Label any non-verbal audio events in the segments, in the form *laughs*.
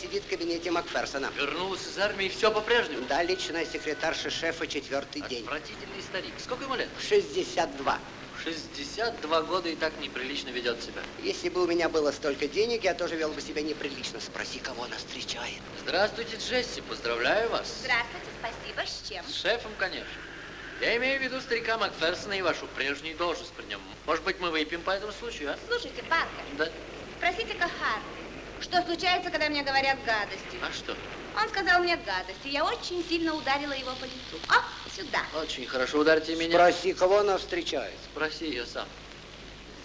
сидит в кабинете Макферсона. Вернулась из армии, все по-прежнему? Да, личная секретарша шефа четвертый день. Отвратительный старик. Сколько ему лет? 62. 62 года и так неприлично ведет себя. Если бы у меня было столько денег, я тоже вел бы себя неприлично. Спроси, кого она встречает. Здравствуйте, Джесси. Поздравляю вас. Здравствуйте, спасибо. С чем? С шефом, конечно. Я имею в виду старика Макферсона и вашу прежнюю должность при нем. Может быть, мы выпьем по этому случаю, а? Слушайте, Паркер. Да. Спросите-ка Харви, что случается, когда мне говорят гадости? А что? Он сказал мне гадости. Я очень сильно ударила его по лицу. О, сюда. Очень хорошо, ударьте меня. Спроси, кого она встречает. Спроси ее сам.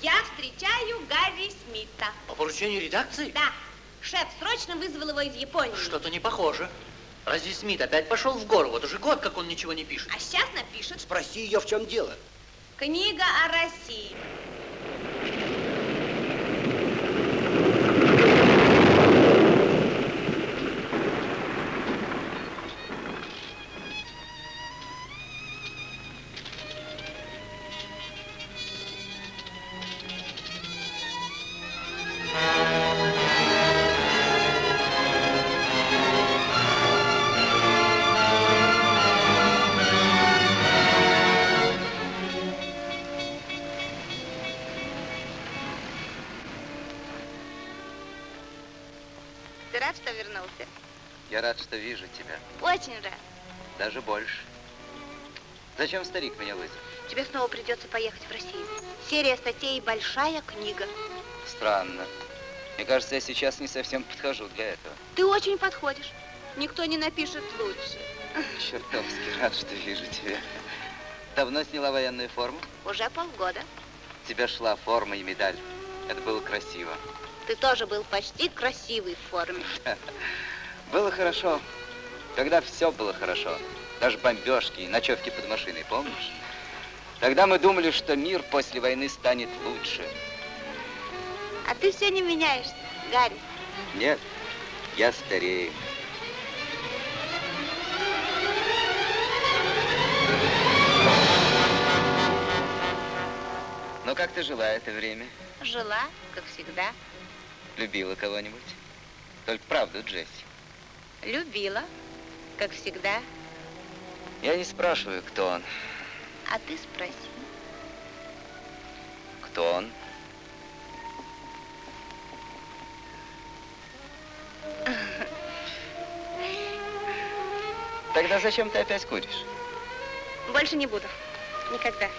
Я встречаю Гарри Смита. По поручению редакции? Да. Шеф срочно вызвал его из Японии. Что-то не похоже. Разве Смит опять пошел в гору? Вот уже год, как он ничего не пишет. А сейчас напишет. Спроси ее, в чем дело. Книга о России. Я рад, что вижу тебя. Очень рад. Даже больше. Зачем старик меня вызвал? Тебе снова придется поехать в Россию. Серия статей большая книга. Странно. Мне кажется, я сейчас не совсем подхожу для этого. Ты очень подходишь. Никто не напишет лучше. Чертовски рад, что вижу тебя. Давно сняла военную форму? Уже полгода. Тебе шла форма и медаль. Это было красиво. Ты тоже был почти красивый в форме. *laughs* Было хорошо, когда все было хорошо. Даже бомбежки и ночевки под машиной, помнишь? Тогда мы думали, что мир после войны станет лучше. А ты все не меняешься, Гарри. Нет, я старею. Но как ты жила это время? Жила, как всегда. Любила кого-нибудь? Только правду, Джесси. Любила, как всегда. Я не спрашиваю, кто он. А ты спроси. Кто он? Тогда зачем ты опять куришь? Больше не буду. Никогда.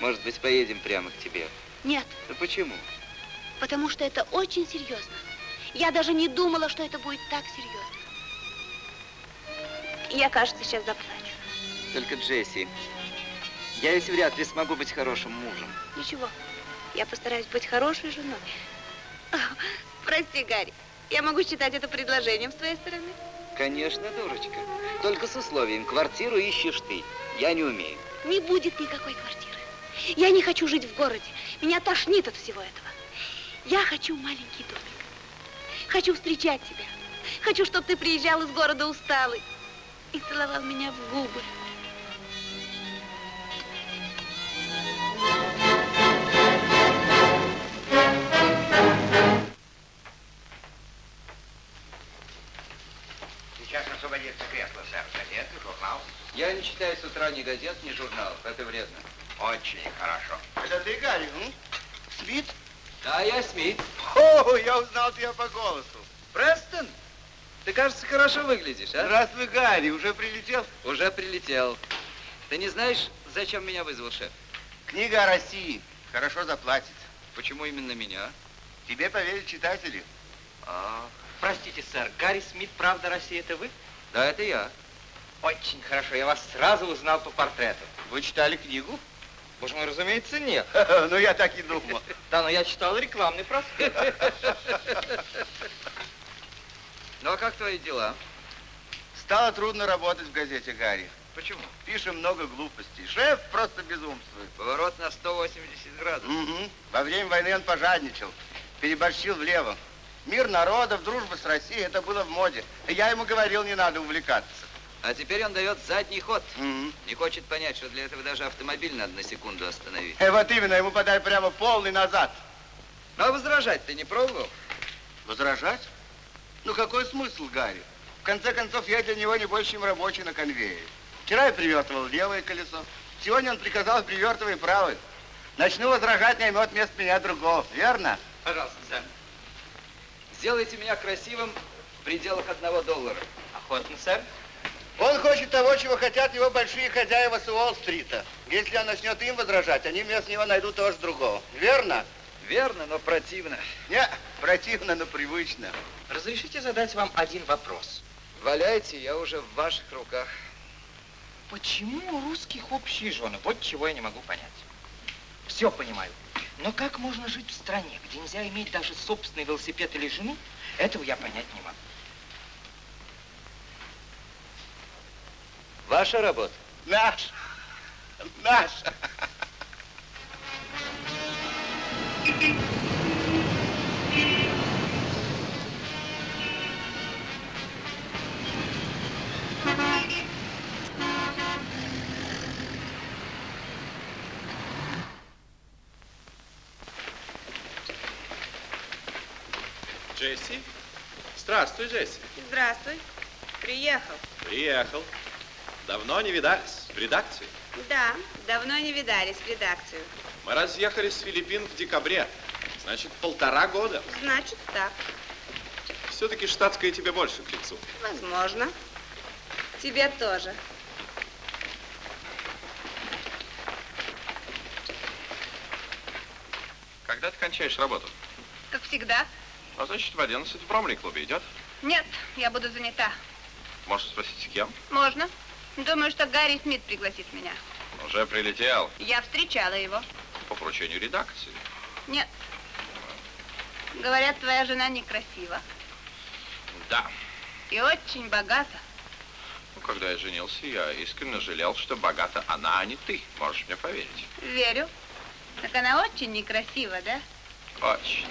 Может быть, поедем прямо к тебе? Нет, Да почему? потому что это очень серьезно. Я даже не думала, что это будет так серьезно. Я, кажется, сейчас заплачу. Только Джесси, я ведь вряд ли смогу быть хорошим мужем. Ничего, я постараюсь быть хорошей женой. Прости, Гарри, я могу считать это предложением с твоей стороны? Конечно, дурочка. Только с условием, квартиру ищешь ты. Я не умею. Не будет никакой квартиры. Я не хочу жить в городе. Меня тошнит от всего этого. Я хочу маленький домик. Хочу встречать тебя. Хочу, чтобы ты приезжал из города усталый и целовал меня в губы. Сейчас освободится кресло, сэр. Газеты, журнал. Я не читаю с утра ни газет, ни журналов. Это вредно. Очень хорошо. Это ты, Гарри, м? Смит? Да, я Смит. О, я узнал тебя по голосу. Престон, ты, кажется, хорошо выглядишь, а? Здравствуй, Гарри, уже прилетел? Уже прилетел. Ты не знаешь, зачем меня вызвал шеф? Книга о России. Хорошо заплатит. Почему именно меня? Тебе поверят читатели. А, Простите, сэр, Гарри Смит, правда, Россия, это вы? да, это я. Очень хорошо, я вас сразу узнал по портрету. Вы читали книгу? Боже мой, разумеется, нет. *laughs* Ну, я так и думал. *laughs* Да, но я читал рекламный проспект. *laughs* Ну, а как твои дела? Стало трудно работать в газете, Гарри. Почему? Пишем много глупостей. Шеф просто безумствует. Поворот на 180 градусов. Мгм. Во время войны он пожадничал, переборщил влево. Мир народов, дружба с Россией, это было в моде. Я ему говорил, не надо увлекаться. А теперь он дает задний ход. Мгм. Не хочет понять, что для этого даже автомобиль надо на секунду остановить. Э, вот именно, ему подай прямо полный назад. Ну, а возражать ты не пробовал? Возражать? Ну какой смысл, Гарри? В конце концов, я для него не больше, чем рабочий на конвейере. Вчера я привертывал левое колесо. Сегодня он приказал привертывай правое. Начну возражать, наймет вместо меня другого. Верно? Пожалуйста, сэр. Сделайте меня красивым в пределах одного доллара. Охотно, сэр. Он хочет того, чего хотят его большие хозяева с Уолл-стрита. Если он начнет им возражать, они вместо него найдут тоже другого. Верно? Верно, но противно. Не, противно, но привычно. Разрешите задать вам один вопрос. Валяйте, я уже в ваших руках. Почему у русских общие жены? Вот чего я не могу понять. Все понимаю. Но как можно жить в стране, где нельзя иметь даже собственный велосипед или жену? Этого я понять не могу. Ваша работа. Наш. Наш. Джесси? Здравствуй, Джесси. Здравствуй. Приехал. Приехал. Давно не видались. В редакции. Да, давно не видались в редакцию. Мы разъехались с Филиппин в декабре. Значит, полтора года. Значит, так. Все-таки штатская тебе больше к лицу. Возможно. Тебе тоже. Когда ты кончаешь работу? Как всегда. А значит, в 11 в Бромли-клубе идет. Нет, я буду занята. Можешь спросить, с кем? Можно. Думаю, что Гарри Смит пригласит меня. Уже прилетел Я встречала его. по поручению редакции. Нет. Говорят, твоя жена некрасива. Да. И очень богата. Ну, когда я женился, я искренне жалел, что богата она, а не ты. Можешь мне поверить. Верю. Так она очень некрасива, да? Очень.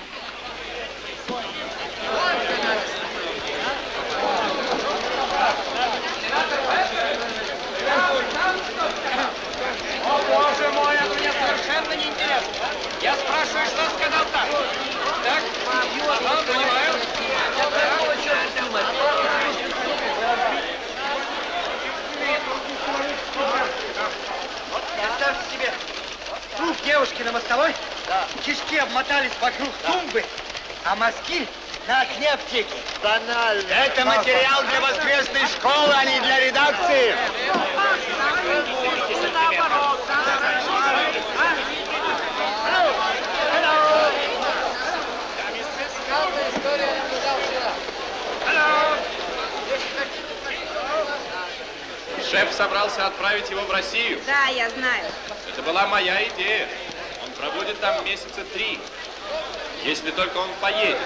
Боже мой, это мне совершенно неинтересно. Я спрашиваю, что сказал так. Так? Ага, понимаю. Представьте себе, труп девушки на мостовой, кишки обмотались вокруг тумбы, а мозги на окне аптеки. Банально. Это материал для воскресной школы, а не для редакции. Шеф собрался отправить его в Россию. Да, я знаю. Это была моя идея. Он пробудет там месяца три. Если только он поедет.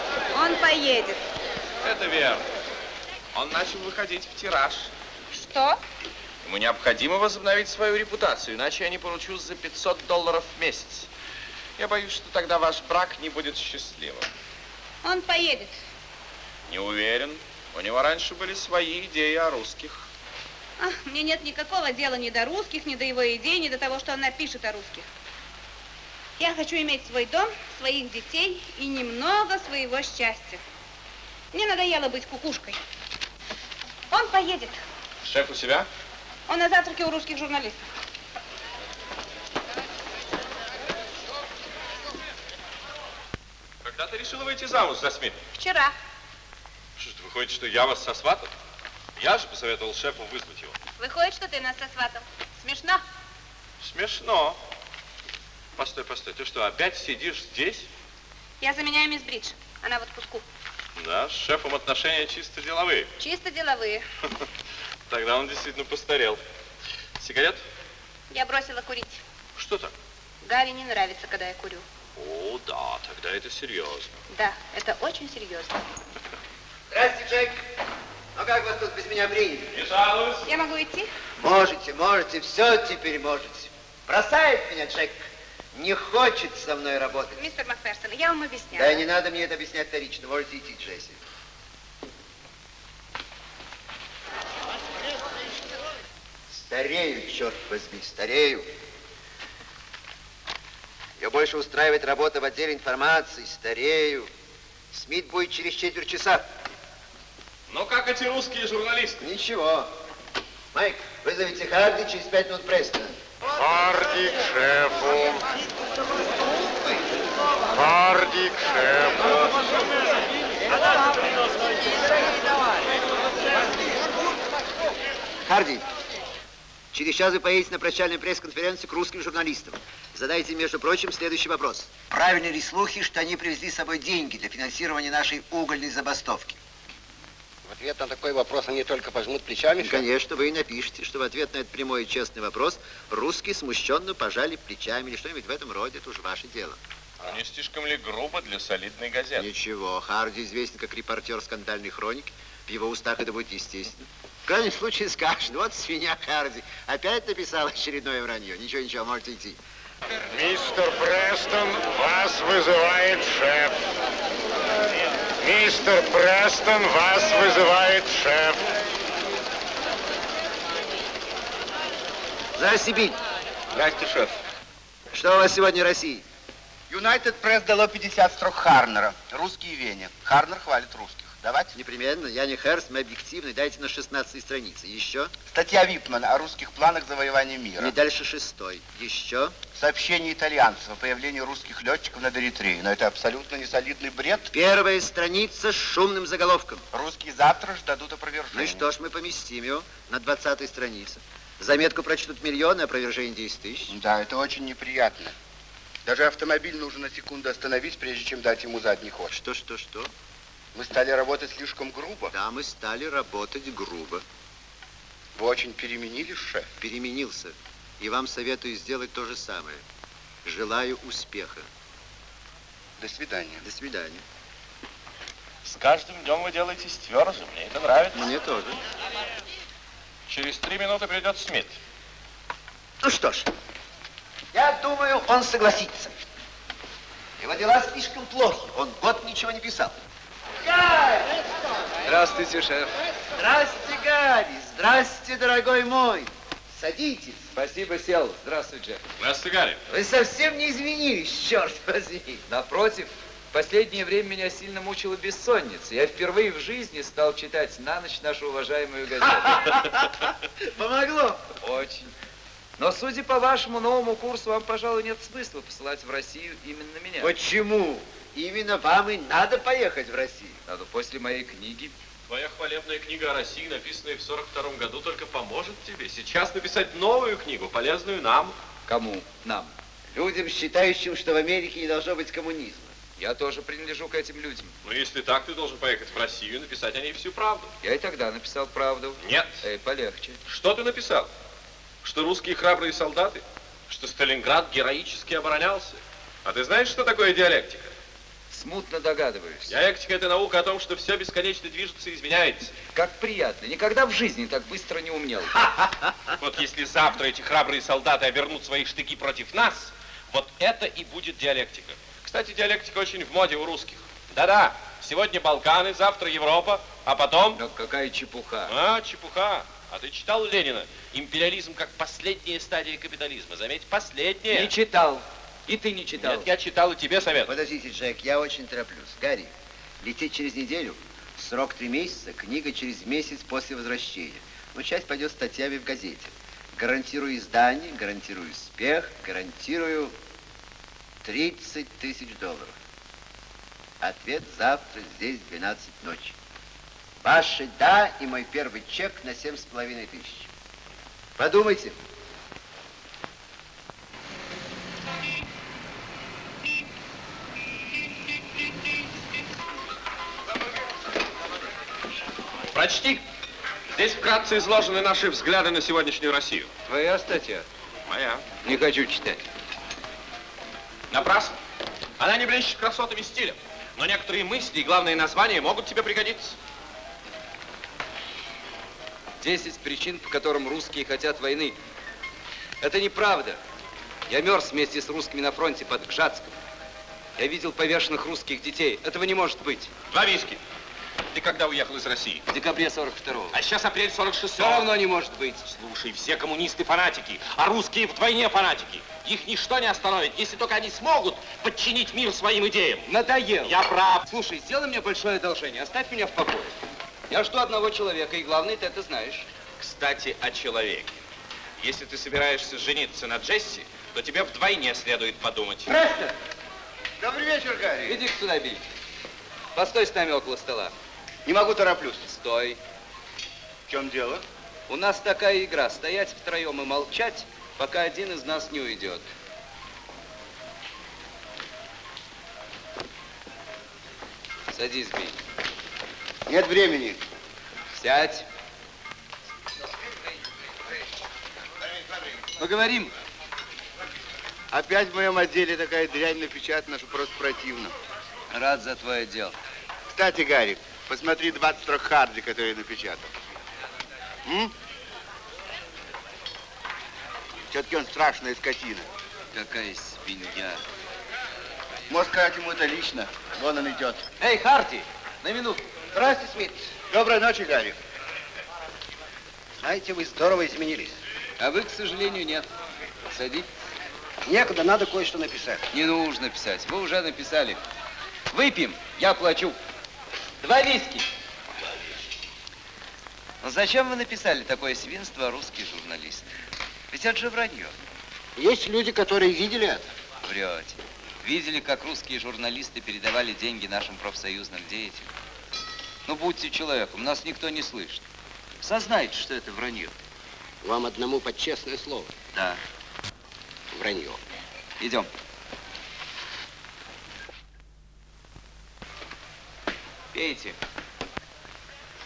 Он поедет. Это верно. Он начал выходить в тираж. Что? Ему необходимо возобновить свою репутацию, иначе я не получу за 500 долларов в месяц. Я боюсь, что тогда ваш брак не будет счастливым. Он поедет. Не уверен. У него раньше были свои идеи о русских. Ах, мне нет никакого дела ни до русских, ни до его идей, ни до того, что он напишет о русских. Я хочу иметь свой дом, своих детей и немного своего счастья. Мне надоело быть кукушкой. Он поедет. Шеф у себя? Он на завтраке у русских журналистов. Когда ты решила выйти замуж за Смита? Вчера. Что ж, выходит, что я вас сосватал? Я же посоветовал шефу вызвать его. Выходит, что ты нас сосватал. Смешно? Смешно. Постой, постой, ты что, опять сидишь здесь? Я заменяю мисс Бридж. Она в отпуску. Да, с шефом отношения чисто деловые. Чисто деловые. *laughs* Тогда он действительно постарел. Сигарет? Я бросила курить. Что так? Гарри не нравится, когда я курю. О, да, тогда это серьезно. Да, это очень серьезно. Здрасте, Джек. Ну как вас тут без меня приняли? Не жалуюсь. Я могу идти? Можете, можете, все теперь можете. Бросает меня Джек. Не хочет со мной работать. Мистер Макферсон, я вам объясняю. Да не надо мне это объяснять вторично. Можете идти, Джесси. Старею, черт возьми, старею. Ее больше устраивает работа в отделе информации. Старею. Смит будет через четверть часа. Ну как эти русские журналисты? Ничего. Майк, вызовите Харди через пять минут Престона. Харди к шефу. Харди к шефу. Харди, через час вы поедете на прощальную пресс-конференцию к русским журналистам. Задайте, между прочим, следующий вопрос. Правильны ли слухи, что они привезли с собой деньги для финансирования нашей угольной забастовки? В ответ на такой вопрос они только пожмут плечами. Конечно, вы и напишите, что в ответ на этот прямой и честный вопрос русские смущенно пожали плечами или что-нибудь в этом роде. Это уже ваше дело. А не слишком ли грубо для солидной газеты? Ничего, Харди известен как репортер скандальной хроники. В его устах это будет естественно. В крайнем случае скажешь, вот свинья Харди опять написал очередное вранье. Ничего, ничего, можете идти. Мистер Престон, вас вызывает шеф. Мистер Престон, вас вызывает шеф. Здрасте, Биль. Здрасте, шеф. Что у вас сегодня в России? Юнайтед Пресс дало 50 строк Харнера. Русские Вене. Харнер хвалит русских. Давайте. Непременно. Я не Херст, мы объективны. Дайте на 16 странице. Еще? Статья Випмана о русских планах завоевания мира. Не дальше шестой. Еще? Сообщение итальянцев о появлении русских летчиков над Эритреей. Но это абсолютно несолидный бред. Первая страница с шумным заголовком. Русские завтра же дадут опровержение. Ну и что ж, мы поместим его на 20 странице. Заметку прочтут миллионы, опровержение 10 тысяч. Да, это очень неприятно. Даже автомобиль нужно на секунду остановить, прежде чем дать ему задний ход. Что, что, что? Мы стали работать слишком грубо. Да, мы стали работать грубо. Вы очень переменились, шеф. Переменился. И вам советую сделать то же самое. Желаю успеха. До свидания. До свидания. С каждым днем вы делаетесь тверже. Мне это нравится. Мне тоже. Через три минуты придет Смит. Ну что ж, я думаю, он согласится. Его дела слишком плохи. Он год ничего не писал. Гарри! Здравствуйте, шеф. Здрасте, Гарри! Здрасте, дорогой мой! Садитесь. Спасибо, сел. Здравствуй, Джек. Здравствуйте, Гарри. Вы совсем не изменились, черт возьми. Напротив, в последнее время меня сильно мучила бессонница. Я впервые в жизни стал читать на ночь нашу уважаемую газету. *laughs* Помогло. Очень. Но, судя по вашему новому курсу, вам, пожалуй, нет смысла посылать в Россию именно меня. Почему? Именно вам и надо поехать в Россию. Надо после моей книги. Твоя хвалебная книга о России, написанная в 42 году, только поможет тебе сейчас написать новую книгу, полезную нам. Кому? Нам. Людям, считающим, что в Америке не должно быть коммунизма. Я тоже принадлежу к этим людям. Но если так, ты должен поехать в Россию и написать о ней всю правду. Я и тогда написал правду. Нет. Эй, полегче. Что ты написал? Что русские храбрые солдаты? Что Сталинград героически оборонялся? А ты знаешь, что такое диалектика? Смутно догадываюсь. Диалектика – это наука о том, что все бесконечно движется и изменяется. Как приятно. Никогда в жизни так быстро не умел. *laughs* Вот если завтра эти храбрые солдаты обернут свои штыки против нас, вот это и будет диалектика. Кстати, диалектика очень в моде у русских. Да-да, сегодня Балканы, завтра Европа, а потом... Но какая чепуха. А, чепуха. А ты читал Ленина? Империализм как последняя стадия капитализма. Заметь, последняя. Не читал. И ты не читал. Нет, я читал и тебе совет. Подождите, Джек, я очень тороплюсь. Гарри, лететь через неделю, срок три месяца, книга через месяц после возвращения. Ну, часть пойдет статьями в газете. Гарантирую издание, гарантирую успех, гарантирую 30 тысяч долларов. Ответ завтра здесь в 12 ночи. Ваше «да» и мой первый чек на семь с половиной тысяч. Подумайте. Прочти. Здесь вкратце изложены наши взгляды на сегодняшнюю Россию. Твоя статья. Моя. Не хочу читать. Напрасно. Она не блещет красотами стиля. Но некоторые мысли и главные названия могут тебе пригодиться. Десять причин, по которым русские хотят войны. Это неправда. Я мерз вместе с русскими на фронте под Гжатском. Я видел повешенных русских детей. Этого не может быть. Два виски. Ты когда уехал из России? В декабре 42-го. А сейчас апрель 46-го. Все равно не может быть. Слушай, все коммунисты фанатики, а русские вдвойне фанатики. Их ничто не остановит, если только они смогут подчинить мир своим идеям. Надоел. Я прав. Слушай, сделай мне большое одолжение, оставь меня в покое. Я жду одного человека, и главное, ты это знаешь. Кстати, о человеке. Если ты собираешься жениться на Джесси, то тебе вдвойне следует подумать. Престон! Добрый вечер, Гарри. Иди сюда, Биль. Постой с нами около стола. Не могу, тороплюсь. Стой. В чем дело? У нас такая игра. Стоять втроем и молчать, пока один из нас не уйдет. Садись, Биль. Нет времени. Сядь. Поговорим. Опять в моем отделе такая дрянь напечатана, что просто противно. Рад за твое дело. Кстати, Гарри, посмотри 20 строк Харди, который я напечатал. М? Все-таки он страшная скотина. Какая свинья. Можешь сказать ему это лично. Вон он идет. Эй, Харти, на минуту. Здравствуйте, Смит. Доброй ночи, Гарри. Знаете, вы здорово изменились. А вы, к сожалению, нет. Садитесь. Некуда, надо кое-что написать. Не нужно писать. Вы уже написали. Выпьем, я плачу. Два виски. Но зачем вы написали такое свинство, русский журналист? Ведь это же вранье. Есть люди, которые видели это. Врете. Видели, как русские журналисты передавали деньги нашим профсоюзным деятелям? Ну, будьте человеком, нас никто не слышит. Сознайте, что это вранье. Вам одному под честное слово. Да. Вранье. Идем. Пейте.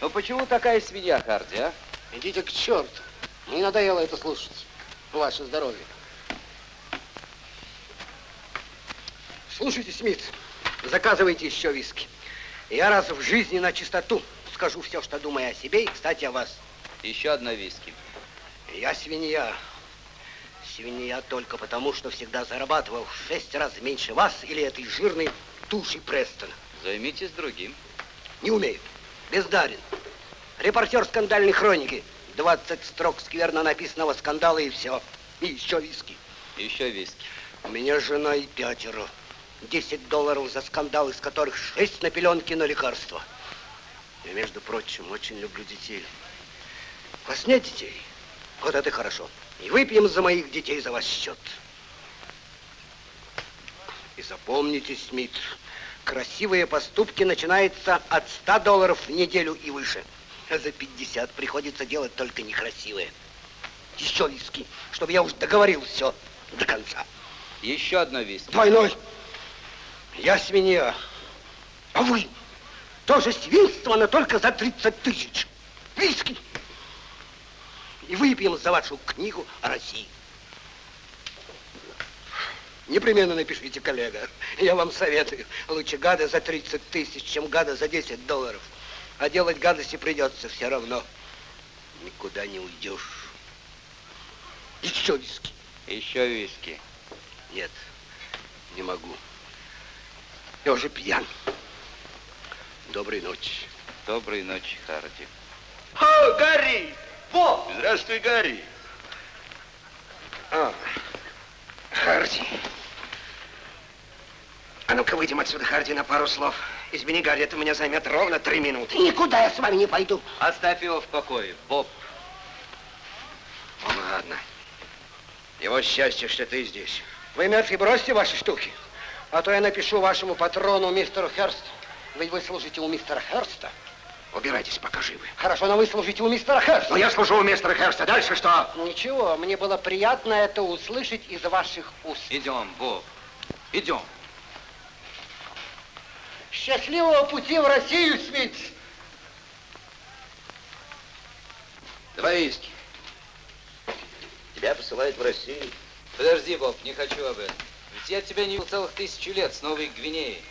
Ну почему такая свинья, Харди, а? Идите к черту. Мне надоело это слушать. Ваше здоровье. Слушайте, Смит, заказывайте еще виски. Я раз в жизни на чистоту скажу все, что думаю о себе и, кстати, о вас. Еще одна виски. Я свинья. Свинья только потому, что всегда зарабатывал в шесть раз меньше вас или этой жирной туши Престона. Займитесь другим. Не умею. Бездарен. Репортер скандальной хроники. 20 строк скверно написанного скандала и все. И еще виски. Еще виски. У меня жена и пятеро. 10 долларов за скандал, из которых 6 на пеленки на лекарства. Я, между прочим, очень люблю детей. У вас нет детей? Вот это хорошо. И выпьем за моих детей за ваш счет. И запомните, Смит, красивые поступки начинаются от 100 долларов в неделю и выше. А за 50 приходится делать только некрасивые. Еще виски, чтобы я уж договорил все до конца. Еще одна виски. Двойной. Я свинья. А вы тоже свинство, но только за 30 тысяч. Виски. И выпьем за вашу книгу о России. Непременно напишите, коллега. Я вам советую. Лучше гада за 30 тысяч, чем гада за 10 долларов. А делать гадости придется все равно. Никуда не уйдешь. Еще виски. Еще виски. Нет, не могу. Я уже пьян. Доброй ночи. Доброй ночи, Харди. О, Гарри! Во! Здравствуй, Гарри. А, Харди. А ну-ка выйдем отсюда, Харди, на пару слов. Извини, Гарри, это у меня займет ровно три минуты. Никуда я с вами не пойду. Оставь его в покое, Боб. Ну, ладно. Его счастье, что ты здесь. Вы, Мерфи, бросьте ваши штуки. А то я напишу вашему патрону, мистеру Херст. Ведь вы служите у мистера Херста. Убирайтесь, пока живы. Хорошо, но вы служите у мистера Херста. Но я служу у мистера Херста. Дальше что? Ничего, мне было приятно это услышать из ваших уст. Идем, Боб. Идем. Счастливого пути в Россию, Смит! Два виски. Тебя посылают в Россию. Подожди, Боб, не хочу об этом. Ведь я тебя не видел целых тысячу лет с Новой Гвинеи.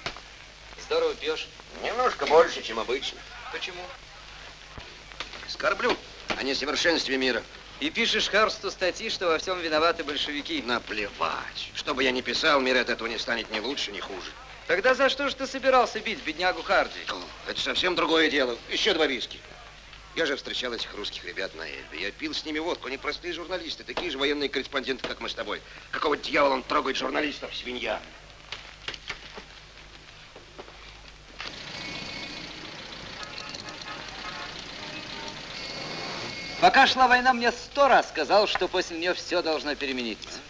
Здорово пьешь. Немножко больше, чем обычно. Почему? Скорблю о несовершенстве мира. И пишешь Харсту статьи, что во всем виноваты большевики. Наплевать. Что бы я ни писал, мир от этого не станет ни лучше, ни хуже. Тогда за что же ты собирался бить беднягу Харди? Это совсем другое дело. Еще два виски. Я же встречал этих русских ребят на Эльбе. Я пил с ними водку. Они простые журналисты, такие же военные корреспонденты, как мы с тобой. Какого дьявола он трогает журналистов, свинья? Пока шла война, мне сто раз сказал, что после нее все должно перемениться.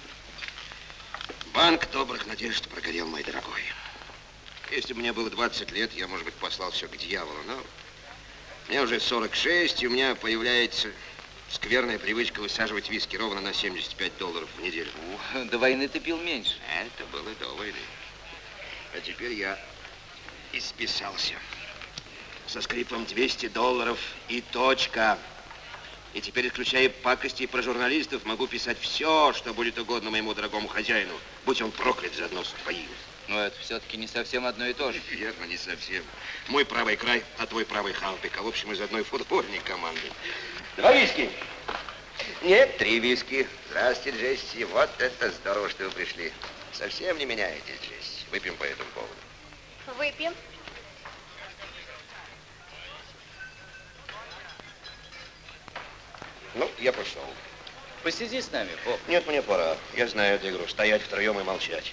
Банк добрых надежд прогорел, мой дорогой. Если бы мне было 20 лет, я, может быть, послал все к дьяволу, но мне уже 46, и у меня появляется скверная привычка высаживать виски ровно на 75 долларов в неделю. До войны ты пил меньше. Это было до войны. А теперь я исписался. Со скрипом 200 долларов и точка. И теперь, исключая пакости про журналистов, могу писать все, что будет угодно моему дорогому хозяину. Будь он проклят заодно с твоим. Но это все-таки не совсем одно и то же. Верно, не совсем. Мой правый край, а твой правый халпик. А в общем, из одной футбольной команды. Два виски. Нет, три виски. Здравствуйте, Джесси. Вот это здорово, что вы пришли. Совсем не меняетесь, Джесси. Выпьем по этому поводу. Выпьем. Ну, я пошел. Посиди с нами, Боб. Нет, мне пора. Я знаю эту игру. Стоять втроем и молчать.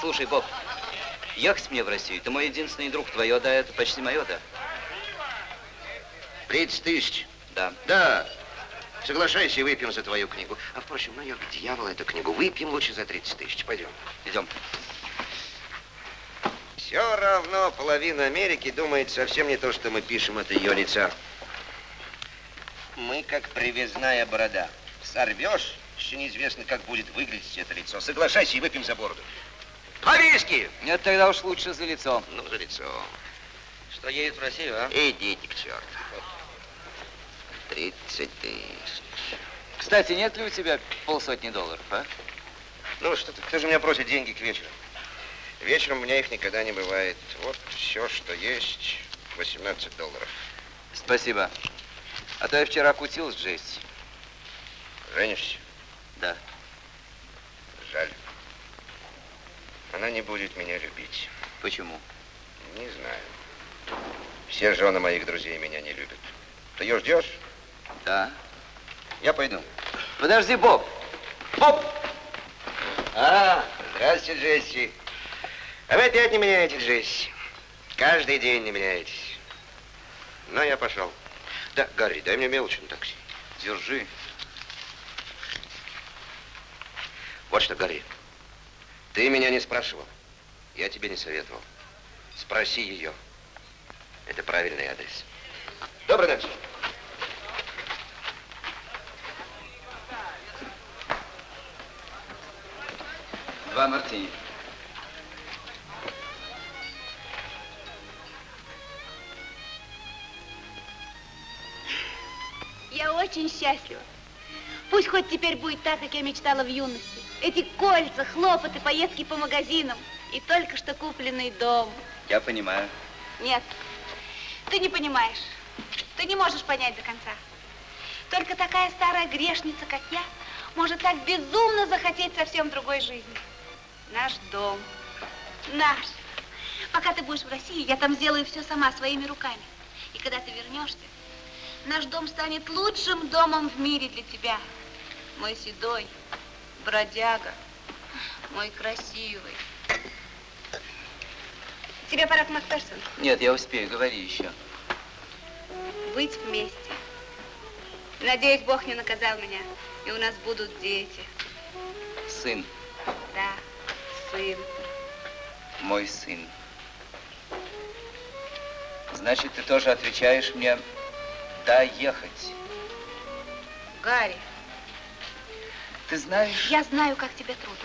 Слушай, Боб, ехать мне в Россию, ты мой единственный друг, твое да, это почти мое да. 30 тысяч. Да. Да. Соглашайся и выпьем за твою книгу. А впрочем, ну ее к дьяволу эту книгу. Выпьем лучше за 30 тысяч. Пойдем. Идем. Все равно половина Америки думает совсем не то, что мы пишем от ее лица. Мы как привязная борода. Сорвешь, еще неизвестно, как будет выглядеть это лицо. Соглашайся и выпьем за бороду. По виски! Нет, тогда уж лучше за лицо. Ну, за лицо. Что, едет в Россию, а? Идите к черту. 30 тысяч. Кстати, нет ли у тебя полсотни долларов, а? Ну, что ты, кто же меня просит деньги к вечеру? Вечером у меня их никогда не бывает. Вот все, что есть, 18 долларов. Спасибо. А то я вчера кутил с Джесси. Женишься? Да. Жаль. Она не будет меня любить. Почему? Не знаю. Все жены моих друзей меня не любят. Ты ее ждешь? Да. Я пойду. Подожди, Боб. Боб! А, здравствуйте, Джесси. А вы опять не меняете, Джесси. Каждый день не меняетесь. Но я пошел. Да, Гарри, дай мне мелочь на такси. Держи. Вот что, Гарри. Ты меня не спрашивал. Я тебе не советовал. Спроси ее. Это правильный адрес. Доброй ночи. Два мартини. Я очень счастлива. Пусть хоть теперь будет так, как я мечтала в юности. Эти кольца, хлопоты, поездки по магазинам и только что купленный дом. Я понимаю. Нет, ты не понимаешь. Ты не можешь понять до конца. Только такая старая грешница, как я, может так безумно захотеть совсем другой жизни. Наш дом. Наш. Пока ты будешь в России, я там сделаю все сама, своими руками. И когда ты вернешься, наш дом станет лучшим домом в мире для тебя. Мой седой, бродяга, мой красивый. Тебе пора к Макферсону. Нет, я успею, говори еще. Быть вместе. Надеюсь, Бог не наказал меня, и у нас будут дети. Сын, Да, сын. мой сын. Значит, ты тоже отвечаешь мне «да, ехать». Гарри, Ты знаешь... я знаю, как тебе трудно.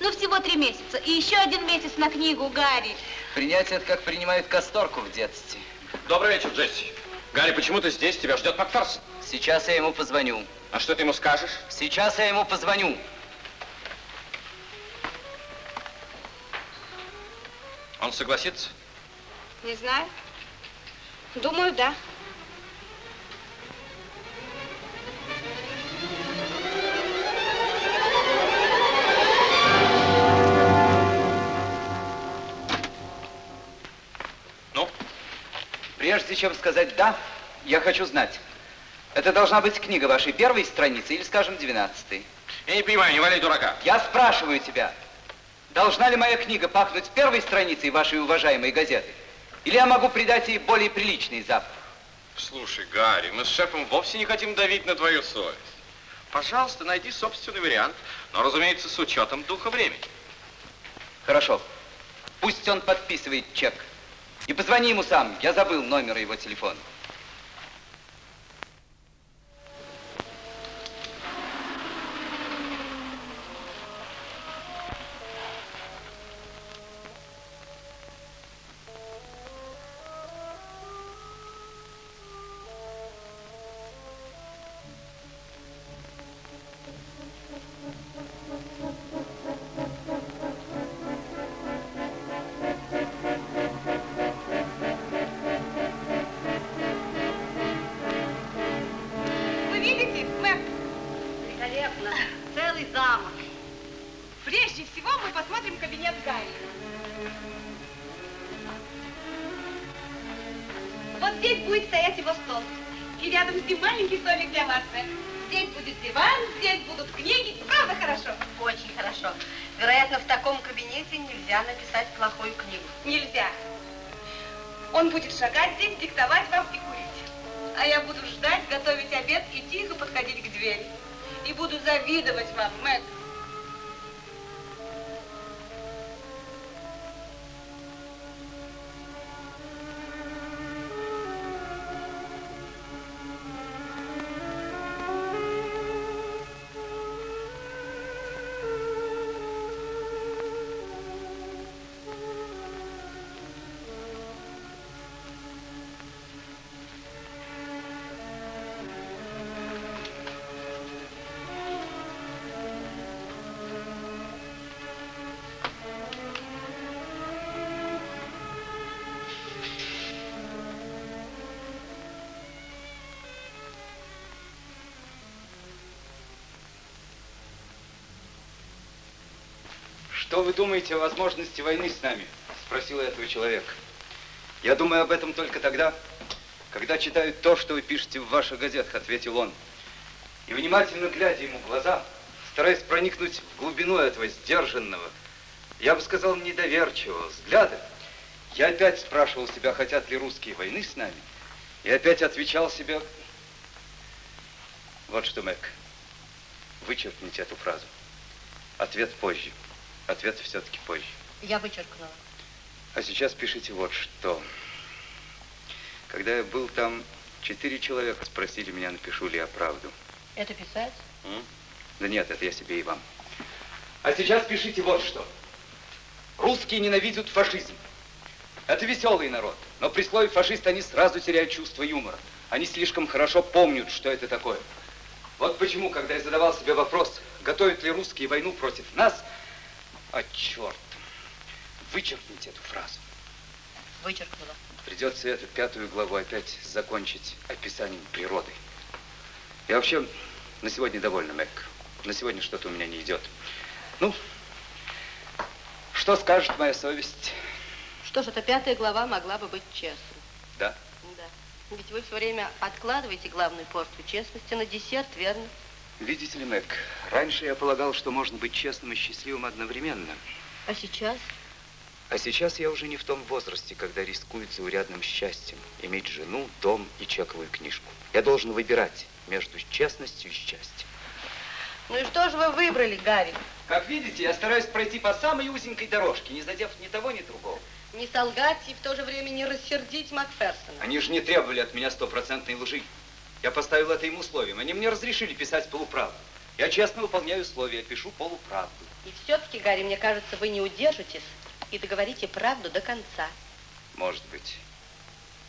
Ну, всего три месяца. И еще один месяц на книгу, Гарри. Принять это, как принимают касторку в детстве. Добрый вечер, Джесси. Гарри, почему ты здесь? Тебя ждет Макферсон. Сейчас я ему позвоню. А что ты ему скажешь? Сейчас я ему позвоню. Он согласится? Не знаю. Думаю, да. Ну? Прежде чем сказать «да», я хочу знать, это должна быть книга вашей первой страницы или, скажем, двенадцатой? Я не понимаю, не валяй дурака. Я спрашиваю тебя, должна ли моя книга пахнуть первой страницей вашей уважаемой газеты? Или я могу придать ей более приличный запах? Слушай, Гарри, мы с шефом вовсе не хотим давить на твою совесть. Пожалуйста, найди собственный вариант, но, разумеется, с учетом духа времени. Хорошо. Пусть он подписывает чек. И позвони ему сам. Я забыл номер его телефона. Здесь, диктовать вам и курить. А я буду ждать, готовить обед и тихо подходить к двери. И буду завидовать вам, Мэг. Думаете о возможности войны с нами? Спросил этого человека. Я думаю об этом только тогда, когда читаю то, что вы пишете в ваших газетах, ответил он. И внимательно глядя ему в глаза, стараясь проникнуть в глубину этого сдержанного, я бы сказал, недоверчивого взгляда, я опять спрашивал себя, хотят ли русские войны с нами, и опять отвечал себе, вот что, Мэг, вычеркните эту фразу. Ответ позже. Ответ все-таки позже. Я вычеркнула. А сейчас пишите вот что. Когда я был там, четыре человека спросили меня, напишу ли я правду. Это писать? М? Да нет, это я себе и вам. А сейчас пишите вот что. Русские ненавидят фашизм. Это веселый народ, но при слове фашист они сразу теряют чувство юмора. Они слишком хорошо помнят, что это такое. Вот почему, когда я задавал себе вопрос, готовят ли русские войну против нас, а черт, вычеркните эту фразу. Вычеркнула. Придется эту пятую главу опять закончить описанием природы. Я вообще на сегодня довольна, Мэг. На сегодня что-то у меня не идет. Ну, что скажет моя совесть? Что ж, эта пятая глава могла бы быть честной. Да? Да. Ведь вы все время откладываете главную порцию честности на десерт, верно? Видите ли, Мэг, раньше я полагал, что можно быть честным и счастливым одновременно. А сейчас? А сейчас я уже не в том возрасте, когда рискует заурядным счастьем иметь жену, дом и чековую книжку. Я должен выбирать между честностью и счастьем. Ну и что же вы выбрали, Гарри? Как видите, я стараюсь пройти по самой узенькой дорожке, не задев ни того, ни другого. Не солгать и в то же время не рассердить Макферсона. Они же не требовали от меня стопроцентной лжи. Я поставил это им условием. Они мне разрешили писать полуправду. Я честно выполняю условия, пишу полуправду. И все-таки, Гарри, мне кажется, вы не удержитесь и договорите правду до конца. Может быть.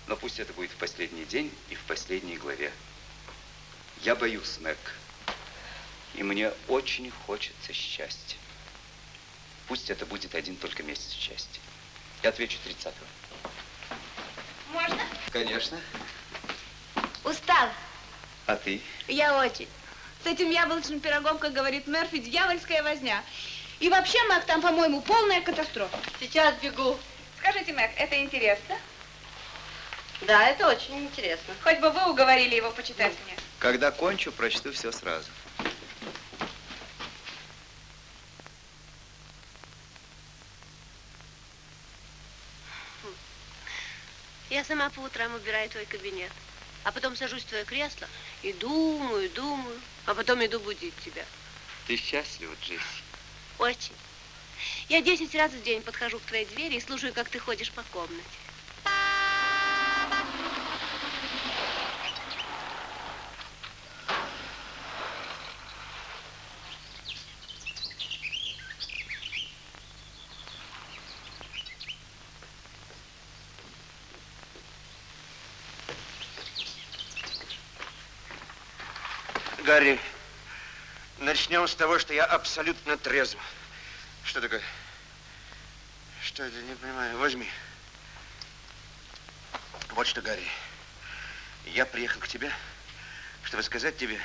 Но пусть это будет в последний день и в последней главе. Я боюсь, Мэг. И мне очень хочется счастья. Пусть это будет один только месяц счастья. Я отвечу 30-го. Можно? Конечно. Устала. А ты? Я очень. С этим яблочным пирогом, как говорит Мерфи, дьявольская возня. И вообще, Мэг, там, по-моему, полная катастрофа. Сейчас бегу. Скажите, Мэг, это интересно? Да, это очень интересно. Хоть бы вы уговорили его почитать мне. Когда кончу, прочту все сразу. Я сама по утрам убираю твой кабинет, а потом сажусь в твое кресло и думаю, думаю, а потом иду будить тебя. Ты счастлива, Джесси? Очень. Я десять раз в день подхожу к твоей двери и слушаю, как ты ходишь по комнате. Гарри, начнем с того, что я абсолютно трезв. Что такое? Что это? Не понимаю. Возьми. Вот что, Гарри. Я приехал к тебе, чтобы сказать тебе...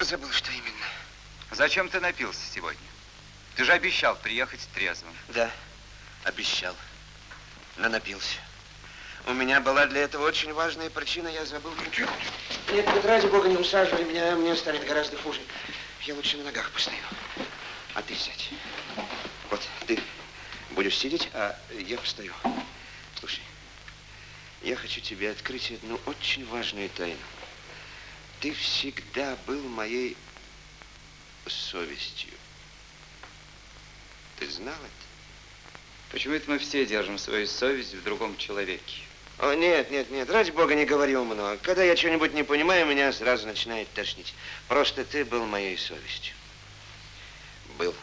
Забыл, что именно. Зачем ты напился сегодня? Ты же обещал приехать трезвым. Да, обещал. Но напился. У меня была для этого очень важная причина, я забыл. Нет, нет, ради бога, не усаживай меня, мне станет гораздо хуже. Я лучше на ногах постою. А ты сядь. Вот, ты будешь сидеть, а я постою. Слушай, я хочу тебе открыть одну очень важную тайну. Ты всегда был моей совестью. Ты знал это? Почему это мы все держим свою совесть в другом человеке? О, нет, нет, нет, ради бога, не говори умно. Когда я что-нибудь не понимаю, меня сразу начинает тошнить. Просто ты был моей совестью. Был.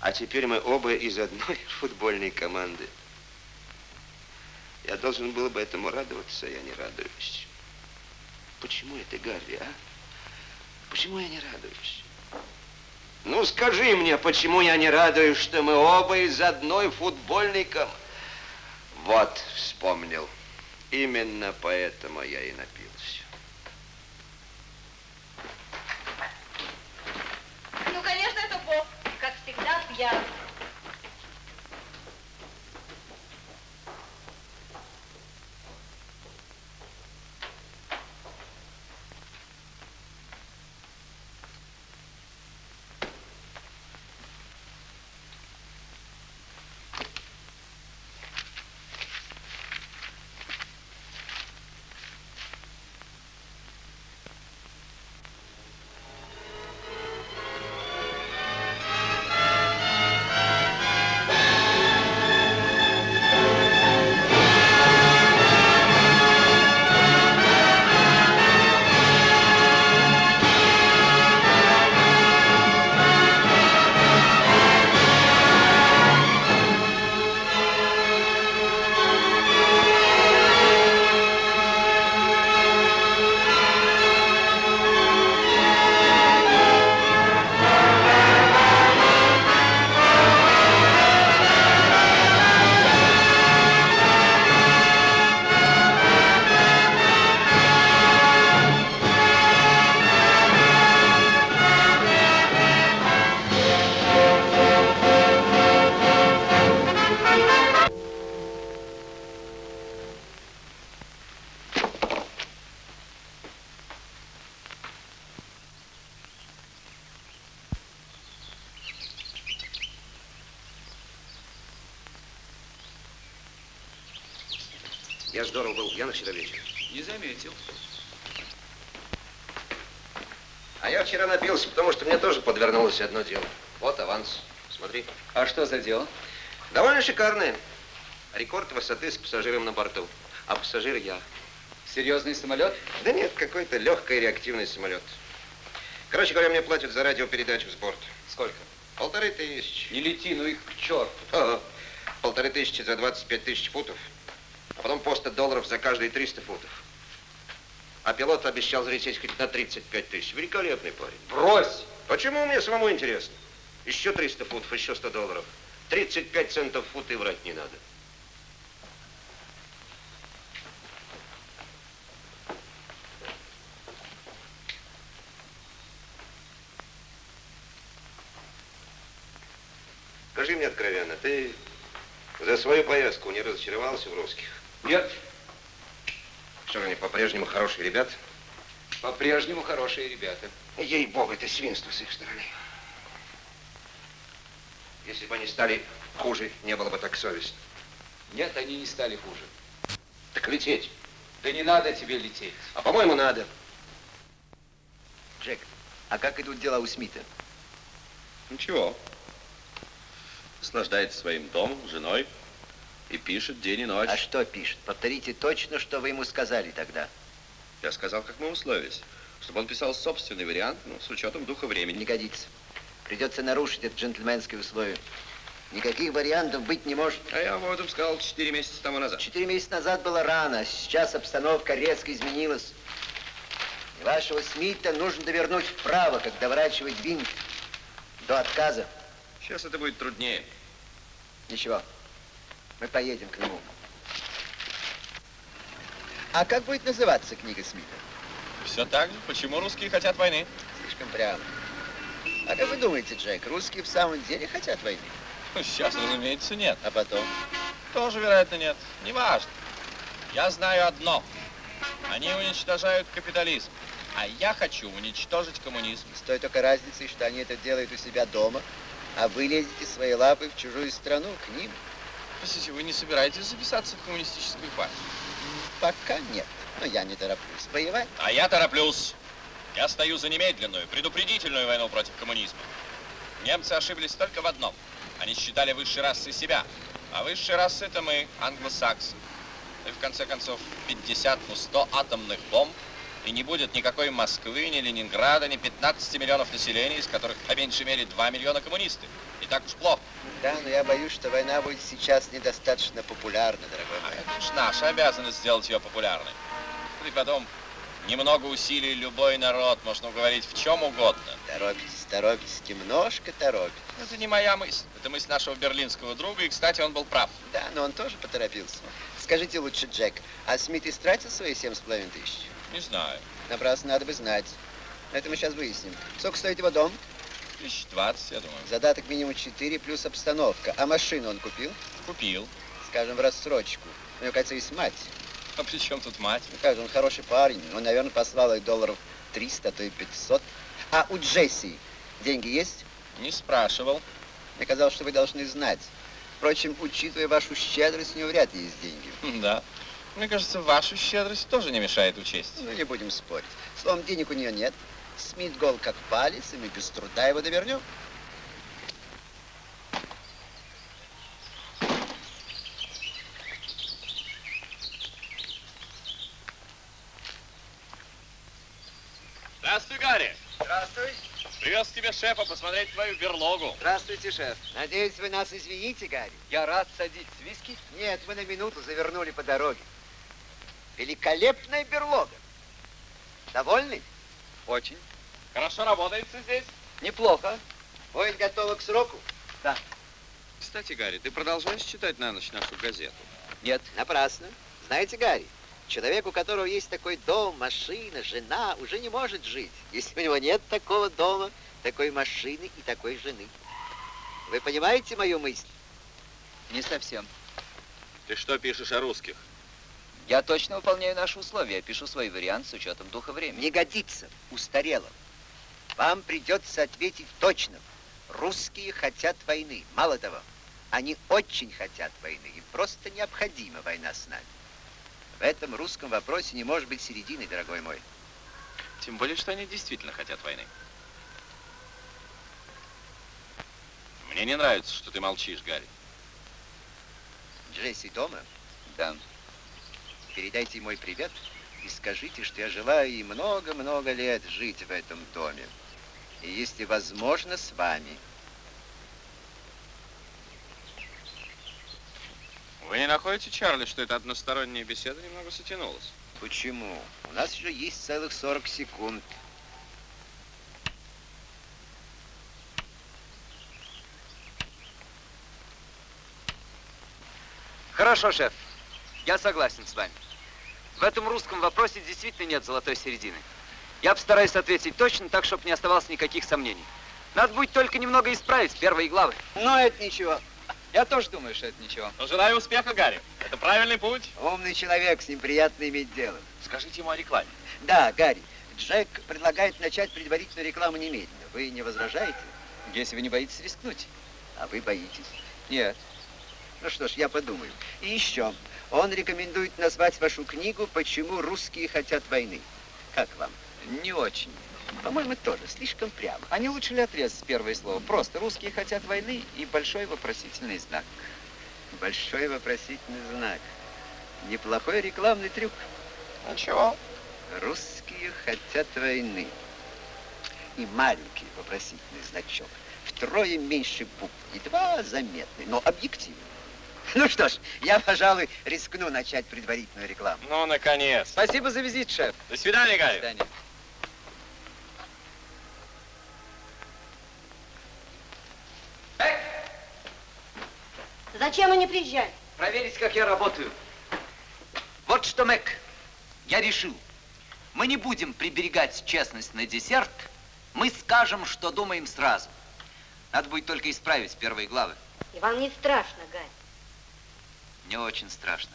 А теперь мы оба из одной *laughs* футбольной команды. Я должен был бы этому радоваться, а я не радуюсь. Почему это, Гарри, а? Почему я не радуюсь? Ну, скажи мне, почему я не радуюсь, что мы оба из одной футбольной команды? Вот, вспомнил. Именно поэтому я и напился. Вчера вечером. Не заметил. А я вчера напился, потому что мне тоже подвернулось одно дело. Вот аванс. Смотри. А что за дело? Довольно шикарное. Рекорд высоты с пассажиром на борту. А пассажир я. Серьезный самолет? Да нет, какой-то легкий реактивный самолет. Короче говоря, мне платят за радиопередачу с борта. Сколько? Полторы тысячи. Не лети, ну их к черту. Ага. Полторы тысячи за 25 тысяч футов а потом по 100 долларов за каждые 300 футов. А пилот обещал залететь хоть на 35 тысяч. Великолепный парень. Брось! Почему мне самому интересно? Еще 300 футов, еще 100 долларов. 35 центов фут и врать не надо. Скажи мне откровенно, ты за свою поездку не разочаровался в русских? Нет. Что же они по-прежнему хорошие ребята? По-прежнему хорошие ребята. Ей-богу, это свинство с их стороны. Если бы они стали хуже, не было бы так совестно. Нет, они не стали хуже. Так лететь. Да не надо тебе лететь. А по-моему, надо. Джек, а как идут дела у Смита? Ничего. Наслаждается своим домом, женой и пишет день и ночь. А что пишет? Повторите точно, что вы ему сказали тогда. Я сказал, как мы условились, чтобы он писал собственный вариант, ну, с учетом духа времени. Не годится. Придется нарушить это джентльменское условие. Никаких вариантов быть не может. А я об этом сказал четыре месяца тому назад. Четыре месяца назад было рано, а сейчас обстановка резко изменилась. И вашего Смита нужно довернуть вправо, как доворачивать винт до отказа. Сейчас это будет труднее. Ничего, мы поедем к нему. А как будет называться книга Смита? Все так же. Почему русские хотят войны? Слишком прямо. А как вы думаете, Джек, русские в самом деле хотят войны? Ну, сейчас, разумеется, нет. А потом? Тоже, вероятно, нет. Неважно. Я знаю одно. Они уничтожают капитализм. А я хочу уничтожить коммунизм. С той только разницей, что они это делают у себя дома, а вы лезете своей лапой в чужую страну, к ним. Простите, вы не собираетесь записаться в коммунистическую партию? Пока нет. Но я не тороплюсь воевать. А я тороплюсь. Я стою за немедленную, предупредительную войну против коммунизма. Немцы ошиблись только в одном. Они считали высшей расой себя. А высшей расы это мы, англосаксы. И в конце концов 50, ну 100 атомных бомб, и не будет никакой Москвы, ни Ленинграда, ни 15 миллионов населения, из которых по меньшей мере 2 миллиона коммунисты. Так уж плохо. Да, но я боюсь, что война будет сейчас недостаточно популярна, дорогой мой. А это уж наша обязанность сделать ее популярной. И потом, немного усилий любой народ можно уговорить в чем угодно. Торопитесь, торопитесь, немножко торопитесь. Это не моя мысль. Это мысль нашего берлинского друга, и, кстати, он был прав. Да, но он тоже поторопился. Скажите лучше, Джек, а Смит истратил свои семь с половиной тысяч? Не знаю. Напрасно надо бы знать. Это мы сейчас выясним. Сколько стоит его дом? Тысяч двадцать, я думаю. Задаток минимум 4 плюс обстановка. А машину он купил? Купил. Скажем, в рассрочку. У него, кажется, есть мать. А при чем тут мать? Ну как же, он хороший парень. Он, наверное, послал ей долларов 300, а то и 500. А у Джесси деньги есть? Не спрашивал. Мне казалось, что вы должны знать. Впрочем, учитывая вашу щедрость, у него вряд ли есть деньги. *laughs* Да. Мне кажется, вашу щедрость тоже не мешает учесть. Ну, не будем спорить. Словом, денег у нее нет. Смит гол как палец, и мы без труда его довернем. Здравствуй, Гарри. Здравствуй. Привез к тебе шефа посмотреть твою берлогу. Здравствуйте, шеф. Надеюсь, вы нас извините, Гарри. Я рад садить виски. Нет, мы на минуту завернули по дороге. Великолепная берлога. Довольны? Очень. Хорошо работается здесь? Неплохо. Будет готово к сроку? Да. Кстати, Гарри, ты продолжаешь читать на ночь нашу газету? Нет. Напрасно. Знаете, Гарри, человек, у которого есть такой дом, машина, жена, уже не может жить, если у него нет такого дома, такой машины и такой жены. Вы понимаете мою мысль? Не совсем. Ты что пишешь о русских? Я точно выполняю наши условия. Я пишу свой вариант с учетом духа времени. Не годится, устарело. Вам придется ответить точно. Русские хотят войны. Мало того, они очень хотят войны. Им просто необходима война с нами. В этом русском вопросе не может быть середины, дорогой мой. Тем более, что они действительно хотят войны. Мне не нравится, что ты молчишь, Гарри. Джесси дома? Да. Передайте мой привет и скажите, что я желаю ей много-много лет жить в этом доме. И если возможно, с вами. Вы не находите, Чарли, что эта односторонняя беседа немного затянулась? Почему? У нас еще есть целых 40 секунд. Хорошо, шеф. Я согласен с вами. В этом русском вопросе действительно нет золотой середины. Я постараюсь ответить точно, так, чтобы не оставалось никаких сомнений. Надо будет только немного исправить первые главы. Но это ничего. Я тоже думаю, что это ничего. Ну, желаю успеха, Гарри. Это правильный путь. Умный человек, с ним приятно иметь дело. Скажите ему о рекламе. Да, Гарри, Джек предлагает начать предварительную рекламу немедленно. Вы не возражаете? Если вы не боитесь рискнуть. А вы боитесь? Нет. Ну что ж, я подумаю. И еще. Он рекомендует назвать вашу книгу «Почему русские хотят войны». Как вам? Не очень. По-моему, тоже слишком прямо. А не лучше ли отрезать первое слово? Просто русские хотят войны и большой вопросительный знак. Большой вопросительный знак. Неплохой рекламный трюк. Ничего. Русские хотят войны. И маленький вопросительный значок. Втрое меньше букв. Едва заметный, но объективный. Ну что ж, я, пожалуй, рискну начать предварительную рекламу. Ну, наконец. Спасибо за визит, шеф. До свидания, Гарри. До свидания. Зачем они приезжали? Проверить, как я работаю. Вот что, Мэг, я решил. Мы не будем приберегать честность на десерт. Мы скажем, что думаем сразу. Надо будет только исправить первые главы. И вам не страшно, Гарри? Мне очень страшно.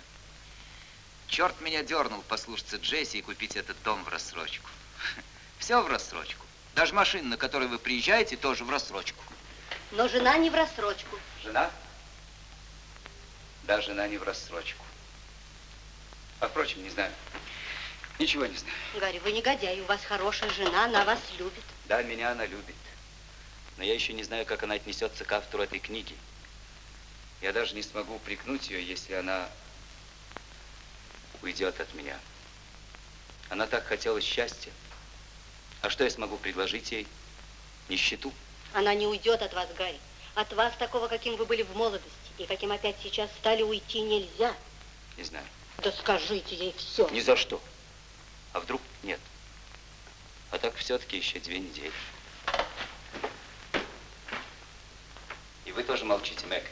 Черт меня дернул послушаться Джесси и купить этот дом в рассрочку. *laughs* Все в рассрочку. Даже машина, на которой вы приезжаете, тоже в рассрочку. Но жена не в рассрочку. Жена? Да, жена не в рассрочку. А впрочем, не знаю. Ничего не знаю. Гарри, вы негодяй, у вас хорошая жена, она вас любит. Да, меня она любит. Но я еще не знаю, как она отнесется к автору этой книги. Я даже не смогу упрекнуть ее, если она уйдет от меня. Она так хотела счастья. А что я смогу предложить ей? Нищету? Она не уйдет от вас, Гарри. От вас такого, каким вы были в молодости, и каким опять сейчас стали, уйти нельзя. Не знаю. Да скажите ей все. Ни за что. А вдруг нет? А так все-таки еще две недели. И вы тоже молчите, Мэг.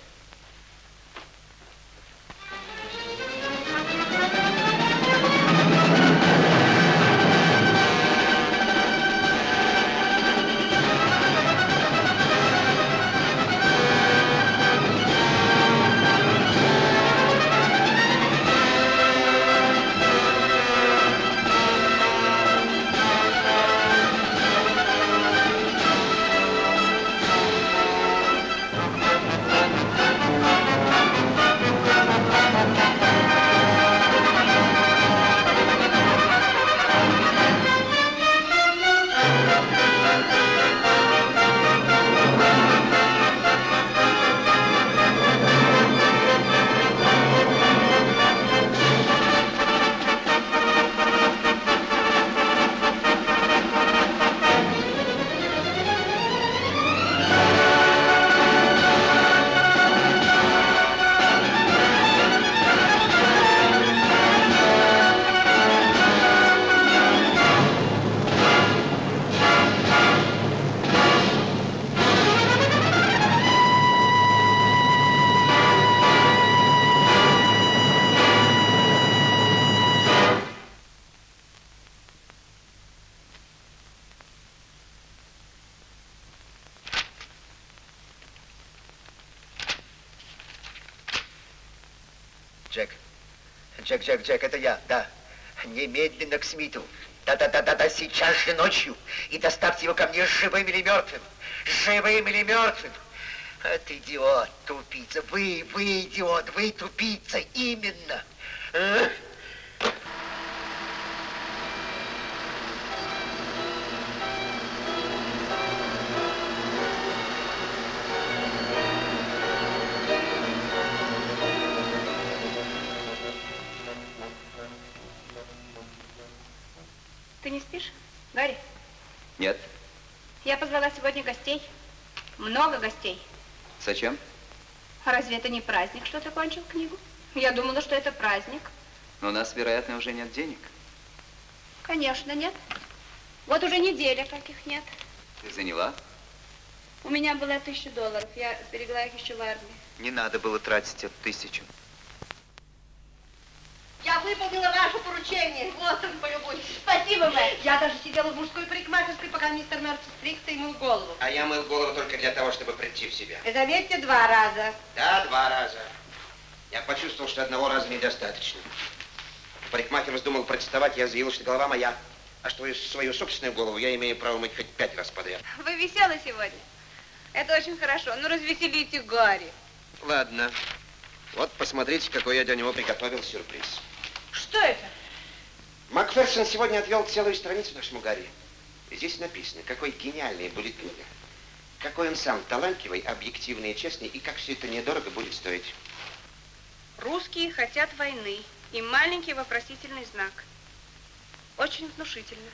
Джек, Джек, это я, да. Немедленно к Смиту. Да-да-да-да-да, сейчас же ночью. И доставьте его ко мне живым или мертвым. Живым или мертвым. Это идиот, тупица. Вы, вы идиот, вы тупица, именно. А? Зачем? А разве это не праздник, что ты кончил книгу? Я думала, что это праздник. Но у нас, вероятно, уже нет денег. Конечно, нет. Вот уже неделя, как их нет. Ты заняла? У меня было тысяча долларов. Я сберегла их еще в армии. Не надо было тратить эту тысячу. Я выполнила ваше поручение. Вот он, полюбуйтесь. Спасибо, Мэг. Я даже сидела в мужской парикмахерской, пока пока мистер Мерфи стригся и мыл голову. А я мыл голову только для того, чтобы прийти в себя. И заметьте, два раза. Да, два раза. Я почувствовал, что одного раза недостаточно. Парикмахер вздумал протестовать, я заявил, что голова моя. А что свою собственную голову я имею право мыть хоть пять раз подряд. Вы веселы сегодня. Это очень хорошо. Ну, развеселите Гарри. Ладно. Вот посмотрите, какой я для него приготовил сюрприз. Макферсон сегодня отвел целую страницу нашему Гарри. Здесь написано, какой гениальный будет книга. Какой он сам талантливый, объективный и честный, и как все это недорого будет стоить. Русские хотят войны. И маленький вопросительный знак. Очень внушительно.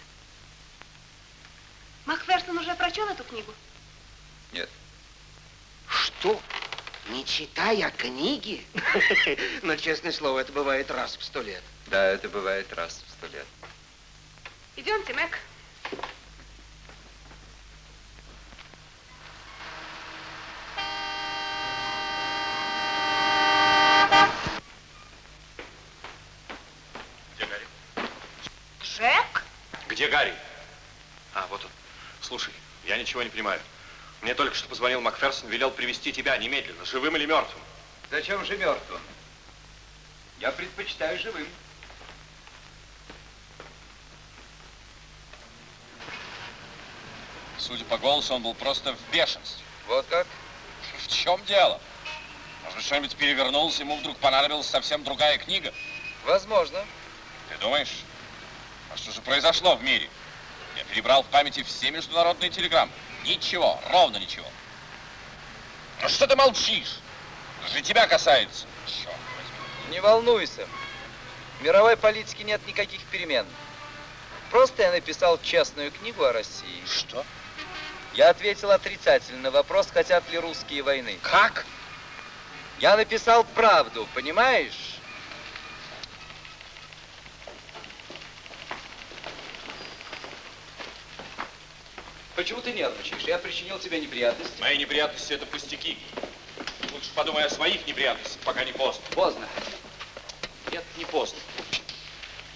Макферсон уже прочел эту книгу? Нет. Что? Не читая книги? *laughs* Но, честное слово, это бывает раз в сто лет. Да, это бывает раз в сто лет. Идемте, Мэг. Где Гарри? Джек? Где Гарри? А, вот он. Слушай, я ничего не понимаю. Мне только что позвонил Макферсон, велел привести тебя немедленно, живым или мертвым. Зачем же мертвым? Я предпочитаю живым. Судя по голосу, он был просто в бешенстве. Вот как? В чем дело? Может быть, что-нибудь перевернулось, ему вдруг понадобилась совсем другая книга? Возможно. Ты думаешь? А что же произошло в мире? Я перебрал в памяти все международные телеграммы. Ничего, ровно ничего. Ну что ты молчишь? Это же тебя касается. Черт возьми. Не волнуйся. В мировой политике нет никаких перемен. Просто я написал честную книгу о России. Что? Я ответил отрицательно на вопрос, хотят ли русские войны. Как? Я написал правду, понимаешь? Почему ты нервничаешь? Я причинил тебе неприятности. Мои неприятности это пустяки. Лучше подумай о своих неприятностях, пока не поздно. Поздно. Нет, не поздно.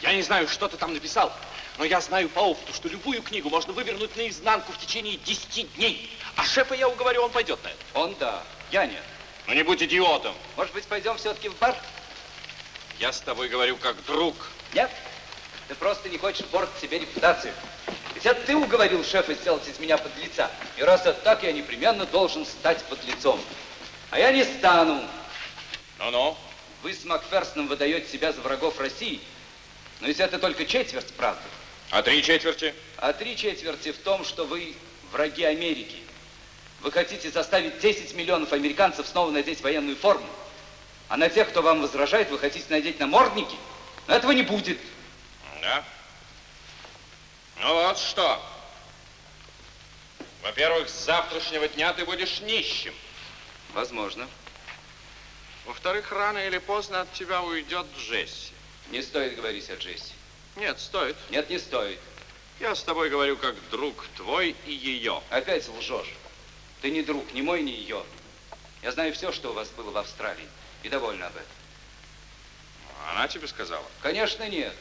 Я не знаю, что ты там написал, но я знаю по опыту, что любую книгу можно вывернуть наизнанку в течение 10 дней. А шефа я уговорю, он пойдет на это. Он да, я нет. Ну не будь идиотом. Может быть, пойдем все-таки в бар? Я с тобой говорю как друг. Нет? Ты просто не хочешь портить себе репутацию. Ведь это ты уговорил шефа сделать из меня подлеца. И раз это так, я непременно должен стать подлецом. А я не стану. Ну-ну. Вы с Макферсоном выдаете себя за врагов России. Но ведь это только четверть правды. А три четверти? А три четверти в том, что вы враги Америки. Вы хотите заставить 10 миллионов американцев снова надеть военную форму. А на тех, кто вам возражает, вы хотите надеть намордники. Но этого не будет. Да? Ну вот что. Во-первых, с завтрашнего дня ты будешь нищим. Возможно. Во-вторых, рано или поздно от тебя уйдет Джесси. Не стоит говорить о Джесси. Нет, стоит. Нет, не стоит. Я с тобой говорю как друг твой и ее. Опять лжешь. Ты не друг, ни мой, ни ее. Я знаю все, что у вас было в Австралии. И довольна об этом. Она тебе сказала? Конечно, нет.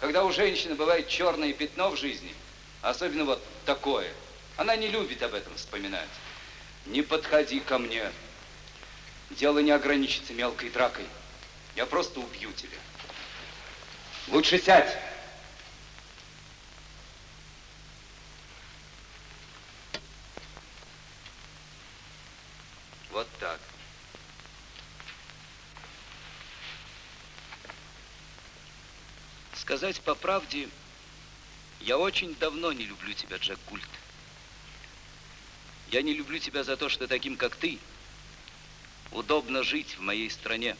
Когда у женщины бывает черное пятно в жизни, особенно вот такое, она не любит об этом вспоминать. Не подходи ко мне. Дело не ограничится мелкой дракой. Я просто убью тебя. Лучше сядь. Вот так. Сказать по правде, я очень давно не люблю тебя, Джек Гульт. Я не люблю тебя за то, что таким, как ты, удобно жить в моей стране.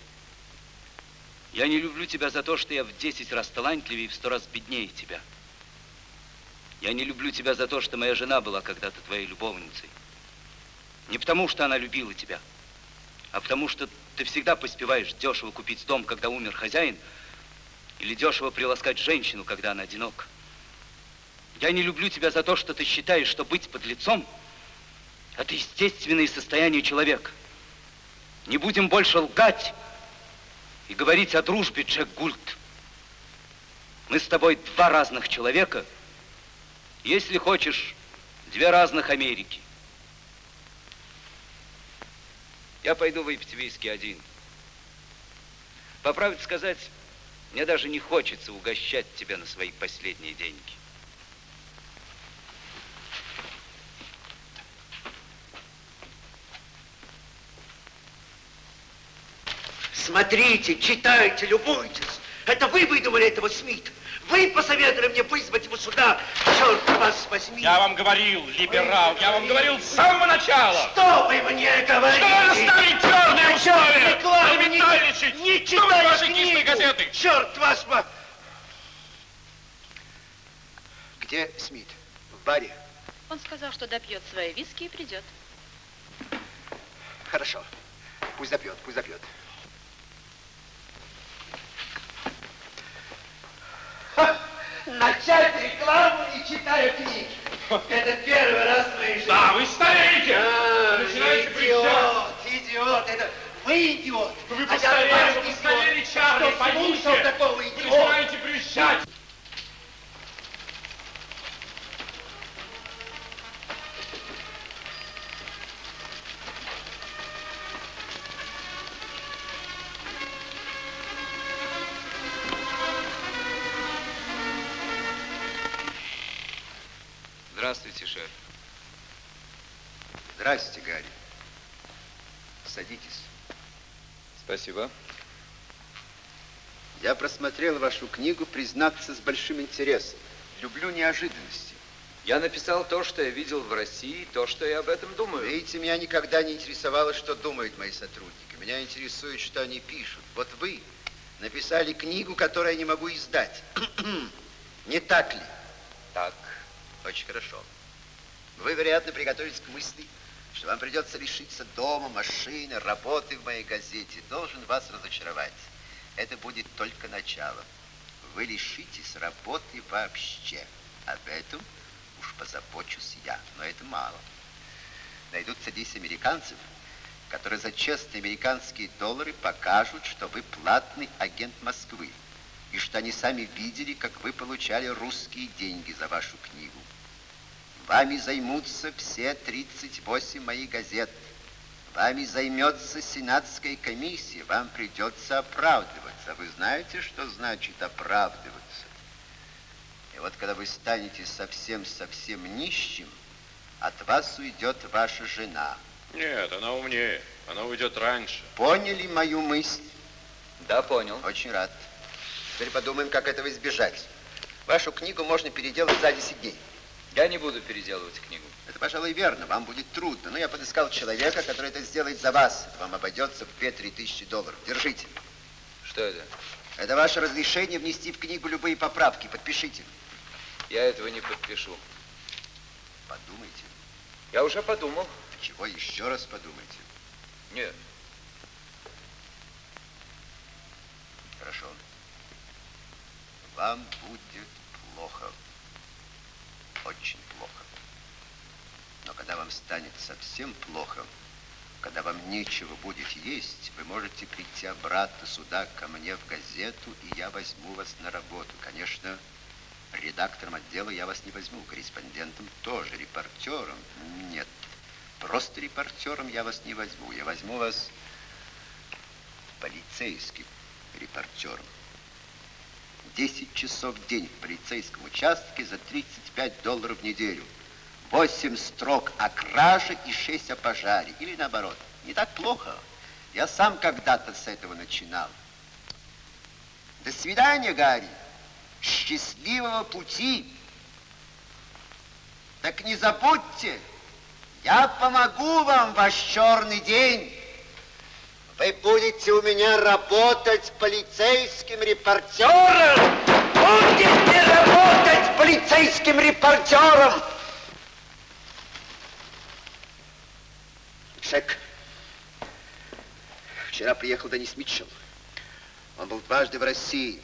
Я не люблю тебя за то, что я в 10 раз талантливее и в 100 раз беднее тебя. Я не люблю тебя за то, что моя жена была когда-то твоей любовницей. Не потому, что она любила тебя, а потому, что ты всегда поспеваешь дешево купить дом, когда умер хозяин, или дешево приласкать женщину, когда она одинока. Я не люблю тебя за то, что ты считаешь, что быть под лицом – это естественное состояние человека. Не будем больше лгать и говорить о дружбе, Джек Гульт. Мы с тобой два разных человека. Если хочешь, Две разных Америки. Я пойду выпить виски один. По правде сказать, мне даже не хочется угощать тебя на свои последние деньги. Смотрите, читайте, любуйтесь. Это вы выдумали этого Смита. Вы посоветовали мне вызвать его сюда. Черт вас возьми. Я вам говорил, либерал, я вам говорил с самого начала. Что вы мне говорите? Что надо ставить черные условия? рекламы не-. Не вы читаешь ваши книгу. газеты? Черт вас по... Где Смит? В баре? Он сказал, что допьет свои виски и придет. Хорошо. Пусть запьет, пусть запьет. *laughs* Начать рекламу, не читая книг. Это первый раз в моей жизни. Да, вы стареете. А, Начинаете идиот, идиот. Это вы идиот. Вы А я постарели, ваш вы постарели, Чарли, поймите. слушал такого Вы идиота? начинаете брюзжать. Я просмотрел вашу книгу, признаться, с большим интересом. Люблю неожиданности. Я написал то, что я видел в России, то, что я об этом думаю. Видите, меня никогда не интересовало, что думают мои сотрудники. Меня интересует, что они пишут. Вот вы написали книгу, которую я не могу издать. *clears throat* не так ли? Так. Очень хорошо. Вы, вероятно, приготовились к мысли, что вам придется лишиться дома, машины, работы в моей газете. Должен вас разочаровать. Это будет только начало. Вы лишитесь работы вообще. Об этом уж позабочусь я. Но это мало. Найдутся 10 американцев, которые за честные американские доллары покажут, что вы платный агент Москвы, и что они сами видели, как вы получали русские деньги за вашу книгу. Вами займутся все 38 моих газет. Вами займется Сенатская комиссия. Вам придется оправдываться. Вы знаете, что значит оправдываться? И вот когда вы станете совсем-совсем нищим, от вас уйдет ваша жена. Нет, она умнее. Она уйдет раньше. Поняли мою мысль? Да, понял. Очень рад. Теперь подумаем, как этого избежать. Вашу книгу можно переделать за 10 дней. Я не буду переделывать книгу. Это, пожалуй, верно. Вам будет трудно. Но я подыскал человека, который это сделает за вас. Это вам обойдется в 2-3 тысячи долларов. Держите. Что это? Это ваше разрешение внести в книгу любые поправки. Подпишите. Я этого не подпишу. Подумайте. Я уже подумал. Чего еще раз подумайте? Нет. Хорошо. Вам будет плохо. Очень плохо. Но когда вам станет совсем плохо, когда вам нечего будет есть, вы можете прийти обратно сюда, ко мне в газету, и я возьму вас на работу. Конечно, редактором отдела я вас не возьму, корреспондентом тоже, репортером нет. Просто репортером я вас не возьму. Я возьму вас полицейским репортером. 10 часов в день в полицейском участке за 35 долларов в неделю. 8 строк о краже и 6 о пожаре. Или наоборот. Не так плохо. Я сам когда-то с этого начинал. До свидания, Гарри. Счастливого пути. Так не забудьте, я помогу вам ваш черный день. Вы будете у меня работать полицейским репортером. Будете работать полицейским репортером. Шек. Вчера приехал Денис Митчелл. Он был дважды в России.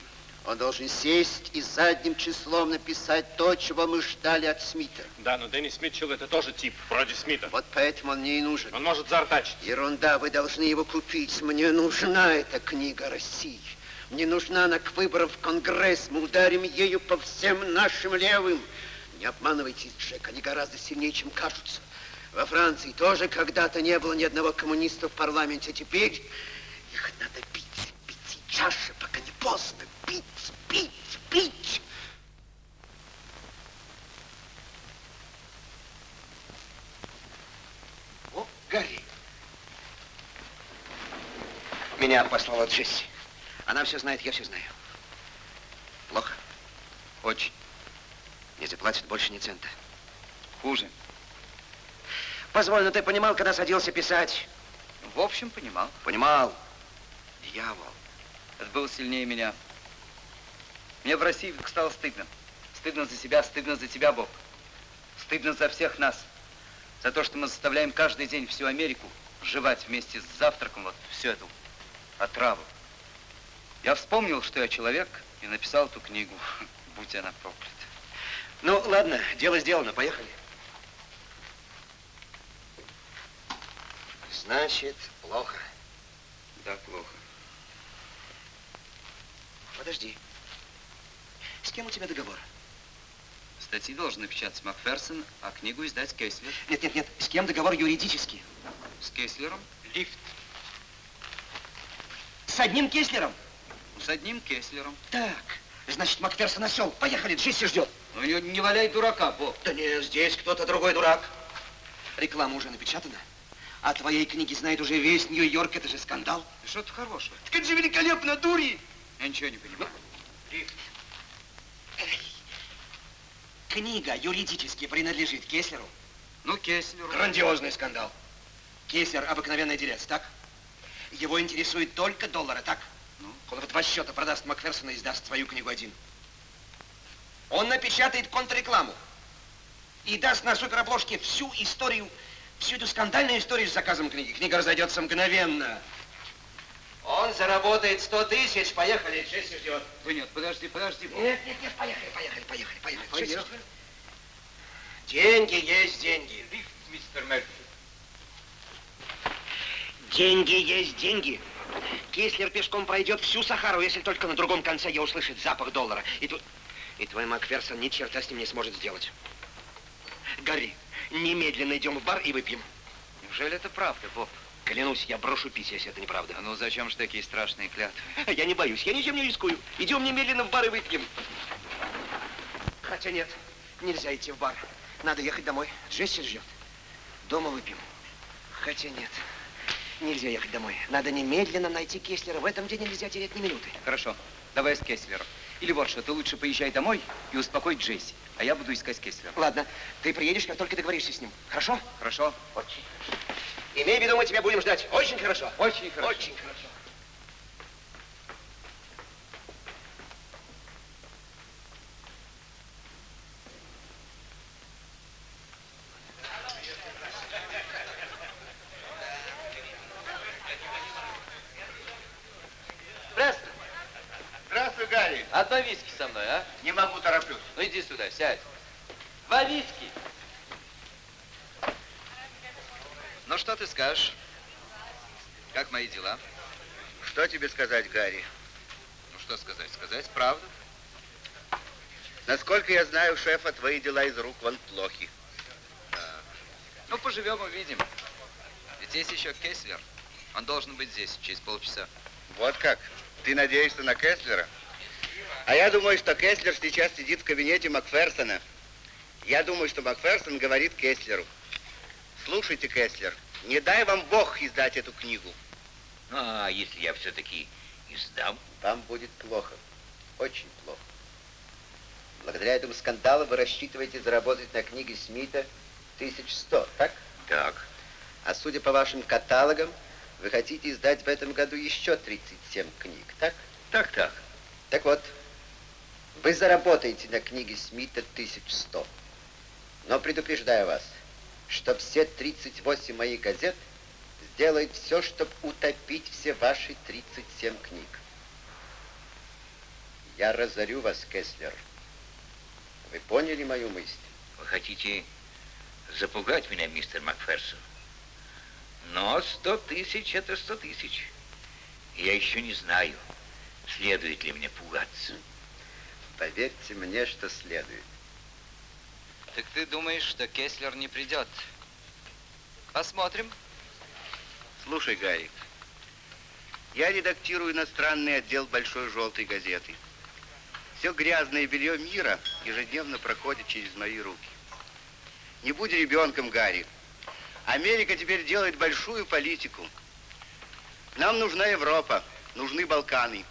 Он должен сесть и задним числом написать то, чего мы ждали от Смита. Да, но Деннис Митчелл это тоже тип, вроде Смита. Вот поэтому он мне и нужен. Он может заортачить. Ерунда, вы должны его купить. Мне нужна эта книга России. Мне нужна она к выборам в Конгресс. Мы ударим ею по всем нашим левым. Не обманывайтесь, Джек, они гораздо сильнее, чем кажутся. Во Франции тоже когда-то не было ни одного коммуниста в парламенте. Теперь их надо бить, бить сейчас же, пока не поздно. Бить, бить, бить. О, Гарри. Меня послала Джесси. Она все знает, я все знаю. Плохо? Очень. Не заплатит больше ни цента. Хуже. Позволь, но ты понимал, когда садился писать? В общем, понимал. Понимал. Дьявол. Это было сильнее меня. Мне в России вдруг стало стыдно. Стыдно за себя, стыдно за тебя, Боб. Стыдно за всех нас. За то, что мы заставляем каждый день всю Америку жевать вместе с завтраком вот всю эту отраву. Я вспомнил, что я человек, и написал эту книгу. *laughs* Будь она проклята. Ну, ладно, дело сделано, поехали. Значит, плохо. Да, плохо. Подожди. С кем у тебя договор? Статьи должен напечатать Макферсон, а книгу издать Кейслер. Нет, нет, нет. С кем договор юридический? С Кейслером? Лифт. С одним Кеслером? С одним Кеслером. Так, значит, Макферсон осел. Поехали, Джесси ждет. Ну, не, не валяй дурака, Боб. Да не, здесь кто-то другой дурак. Реклама уже напечатана. О твоей книге знает уже весь Нью-Йорк. Это же скандал. Что тут хорошего? Так это же великолепно, дури. Я ничего не понимаю. Книга юридически принадлежит Кеслеру. Ну, Кеслеру. Грандиозный скандал. Кеслер обыкновенный делец, так? Его интересует только доллары, так? Ну? Он в два счета продаст Макферсона и издаст свою книгу один. Он напечатает контррекламу и даст на суперобложке всю историю, всю эту скандальную историю с заказом книги. Книга разойдется мгновенно. Он заработает 100 тысяч. Поехали, Джесси ждет. Вы нет, подожди, подожди. Нет, нет, нет, поехали, поехали, поехали, поехали. Поехали. Деньги есть деньги. Мистер Мерфи. Деньги есть деньги. Кислер пешком пройдет всю Сахару, если только на другом конце я услышит запах доллара. И тут... И твой Макферсон ни черта с ним не сможет сделать. Гарри, немедленно идем в бар и выпьем. Неужели это правда, Боб? Клянусь, я брошу пить, если это неправда. А ну зачем же такие страшные клятвы? Я не боюсь, я ничем не рискую. Идем немедленно в бар и выпьем. Хотя нет, нельзя идти в бар. Надо ехать домой. Джесси ждет. Дома выпьем. Хотя нет, нельзя ехать домой. Надо немедленно найти Кеслера. В этом день нельзя терять ни минуты. Хорошо, давай с Кеслером. Или вот что, ты лучше поезжай домой и успокой Джесси, а я буду искать Кеслера. Ладно, ты приедешь, как только договоришься с ним. Хорошо? Хорошо? Очень. Имей в виду, мы тебя будем ждать. Очень хорошо. Очень хорошо. Очень хорошо. Престон, Здравствуй, Гарри. одно виски со мной, а? Не могу, тороплюсь. Ну иди сюда, сядь. Два виски. Ну что ты скажешь? Как мои дела? Что тебе сказать, Гарри? Ну что сказать? Сказать правду. Насколько я знаю, шефа, твои дела из рук вон плохи. Ну, поживем, увидим. Ведь есть еще Кеслер. Он должен быть здесь через полчаса. Вот как? Ты надеешься на Кеслера? А я думаю, что Кеслер сейчас сидит в кабинете Макферсона. Я думаю, что Макферсон говорит Кеслеру. Слушайте, Кеслер, не дай вам Бог издать эту книгу. А если я все-таки издам? Вам будет плохо. Очень плохо. Благодаря этому скандалу вы рассчитываете заработать на книге Смита 1100, так? Так. А судя по вашим каталогам, вы хотите издать в этом году еще 37 книг, так? Так, так. Так вот, вы заработаете на книге Смита 1100. Но предупреждаю вас, что все 38 моих газет сделают все, чтобы утопить все ваши 37 книг. Я разорю вас, Кеслер. Вы поняли мою мысль? Вы хотите запугать меня, мистер Макферсон? Но сто тысяч — это сто тысяч. Я еще не знаю, следует ли мне пугаться. Поверьте мне, что следует. Так ты думаешь, что Кеслер не придет? Посмотрим. Слушай, Гарик, я редактирую иностранный отдел Большой Желтой газеты. Все грязное белье мира ежедневно проходит через мои руки. Не будь ребенком, Гарри. Америка теперь делает большую политику. Нам нужна Европа, нужны Балканы,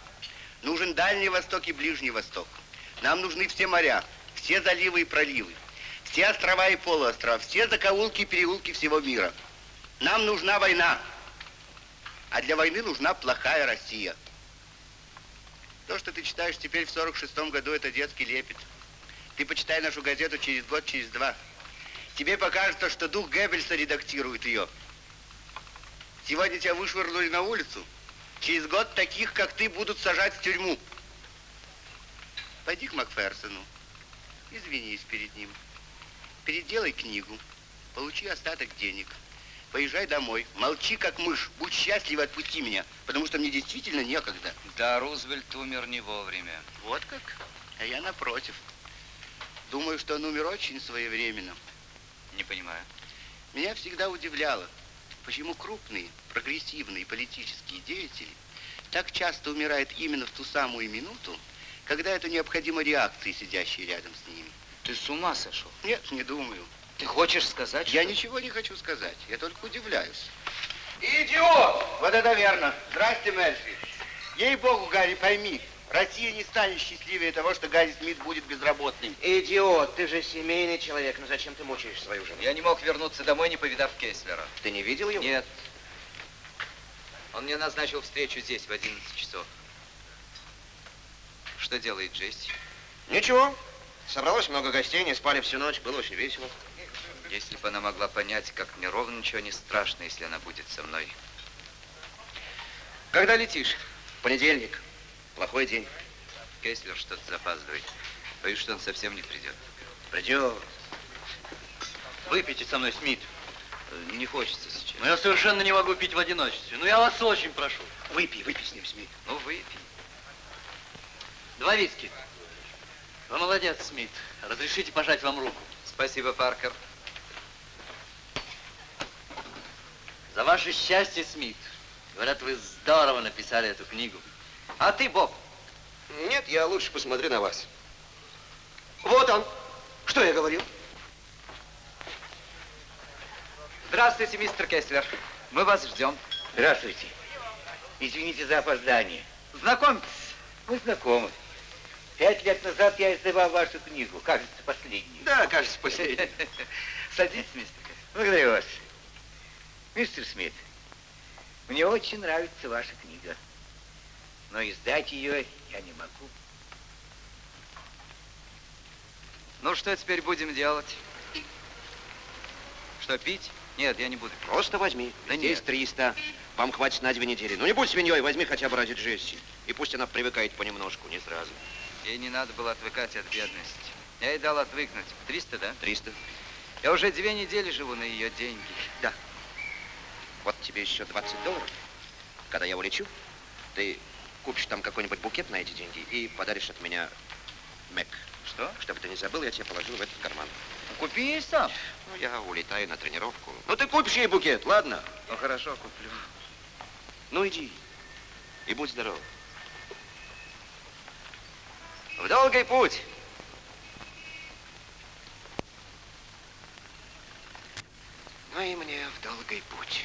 нужен Дальний Восток и Ближний Восток. Нам нужны все моря, все заливы и проливы, все острова и полуострова, все закоулки и переулки всего мира. Нам нужна война. А для войны нужна плохая Россия. То, что ты читаешь теперь в 46-м году, это детский лепет. Ты почитай нашу газету через год, через два. Тебе покажется, что дух Геббельса редактирует ее. Сегодня тебя вышвырнули на улицу. Через год таких, как ты, будут сажать в тюрьму. Пойди к Макферсону. Извинись перед ним. Переделай книгу. Получи остаток денег. Поезжай домой. Молчи, как мышь. Будь счастлив и отпусти меня, потому что мне действительно некогда. Да, Рузвельт умер не вовремя. Вот как? А я напротив. Думаю, что он умер очень своевременно. Не понимаю. Меня всегда удивляло, почему крупные, прогрессивные политические деятели так часто умирают именно в ту самую минуту, когда это необходимо реакции, сидящей рядом с ними. Ты с ума сошел? Нет, не думаю. Ты хочешь сказать, Я что... ничего не хочу сказать, я только удивляюсь. Идиот! Вот это верно. Здрасте, Мельфи. Ей-богу, Гарри, пойми, Россия не станет счастливее того, что Гарри Смит будет безработным. Идиот, ты же семейный человек, ну зачем ты мучаешь свою жену? Я не мог вернуться домой, не повидав Кеслера. Ты не видел его? Нет. Он мне назначил встречу здесь в 11 часов. Что делает Джесси? Ничего. Собралось много гостей, не спали всю ночь, было очень весело. Если бы она могла понять, как мне ровно ничего не страшно, если она будет со мной. Когда летишь? Понедельник. Плохой день. Кеслер что-то запаздывает. Боюсь, что он совсем не придет. Придет. Выпейте со мной, Смит. Не хочется сейчас. Но я совершенно не могу пить в одиночестве. Ну, я вас очень прошу. Выпей, выпей с ним, Смит. Ну, выпей. Два виски. Вы молодец, Смит. Разрешите пожать вам руку. Спасибо, Паркер. За ваше счастье, Смит. Говорят, вы здорово написали эту книгу. А ты, Боб? Нет, я лучше посмотрю на вас. Вот он. Что я говорил? Здравствуйте, мистер Кеслер. Мы вас ждем. Здравствуйте. Извините за опоздание. Знакомьтесь. Мы знакомы. Пять лет назад я издавал вашу книгу, кажется, последнюю. Да, кажется, последний. *laughs* Садитесь, мистер Кэс. Благодарю вас. Мистер Смит, мне очень нравится ваша книга, но издать ее я не могу. Ну, что теперь будем делать? Что, пить? Нет, я не буду. Просто возьми. Да Здесь нет. 300. Вам хватит на две недели. Ну не будь свиньей, возьми хотя бы ради Джесси. И пусть она привыкает понемножку, не сразу. Ей не надо было отвыкать от бедности. Я ей дал отвыкнуть. 300, да? 300. Я уже две недели живу на ее деньги. Да. Вот тебе еще 20 долларов. Когда я улечу, ты купишь там какой-нибудь букет на эти деньги и подаришь от меня Мэг. Что? Чтобы ты не забыл, я тебе положил в этот карман. Купи ей сам. Ну, я улетаю на тренировку. Ну, ты купишь ей букет, ладно? Ну, хорошо, куплю. Ну, иди. И будь здоров. В долгий путь. Ну и мне в долгий путь.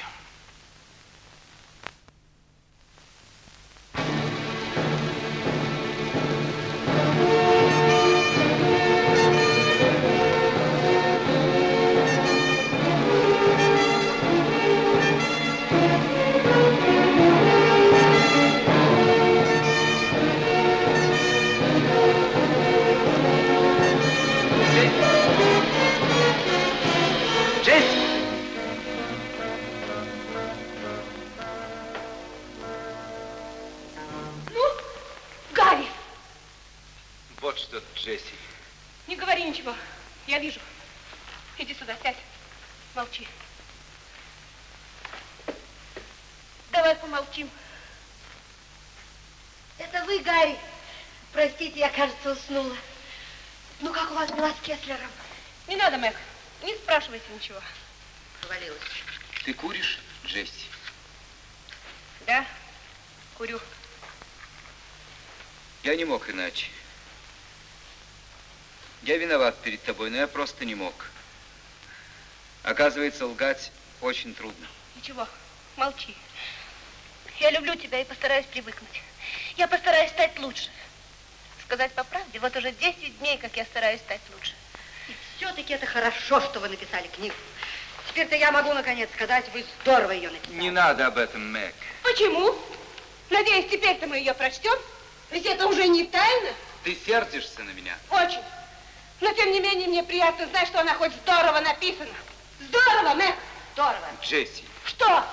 Джесси. не говори ничего. Я вижу. Иди сюда, сядь. Молчи. Давай помолчим. Это вы, Гарри? Простите, я, кажется, уснула. Ну, как у вас дела с Кеслером? Не надо, Мэг. Не спрашивайте ничего. Провалилась. Ты куришь, Джесси? Да, курю. Я не мог иначе. Я виноват перед тобой, но я просто не мог. Оказывается, лгать очень трудно. Ничего, молчи. Я люблю тебя и постараюсь привыкнуть. Я постараюсь стать лучше. Сказать по правде, вот уже 10 дней, как я стараюсь стать лучше. И все-таки это хорошо, что вы написали книгу. Теперь-то я могу, наконец, сказать, вы здорово ее написали. Не надо об этом, Мэг. Почему? Надеюсь, теперь-то мы ее прочтем? Ведь это уже не тайна. Ты сердишься на меня. Очень. Но, тем не менее, мне приятно знать, что она хоть здорово написана. Здорово, Мэг, здорово. Джесси. Что?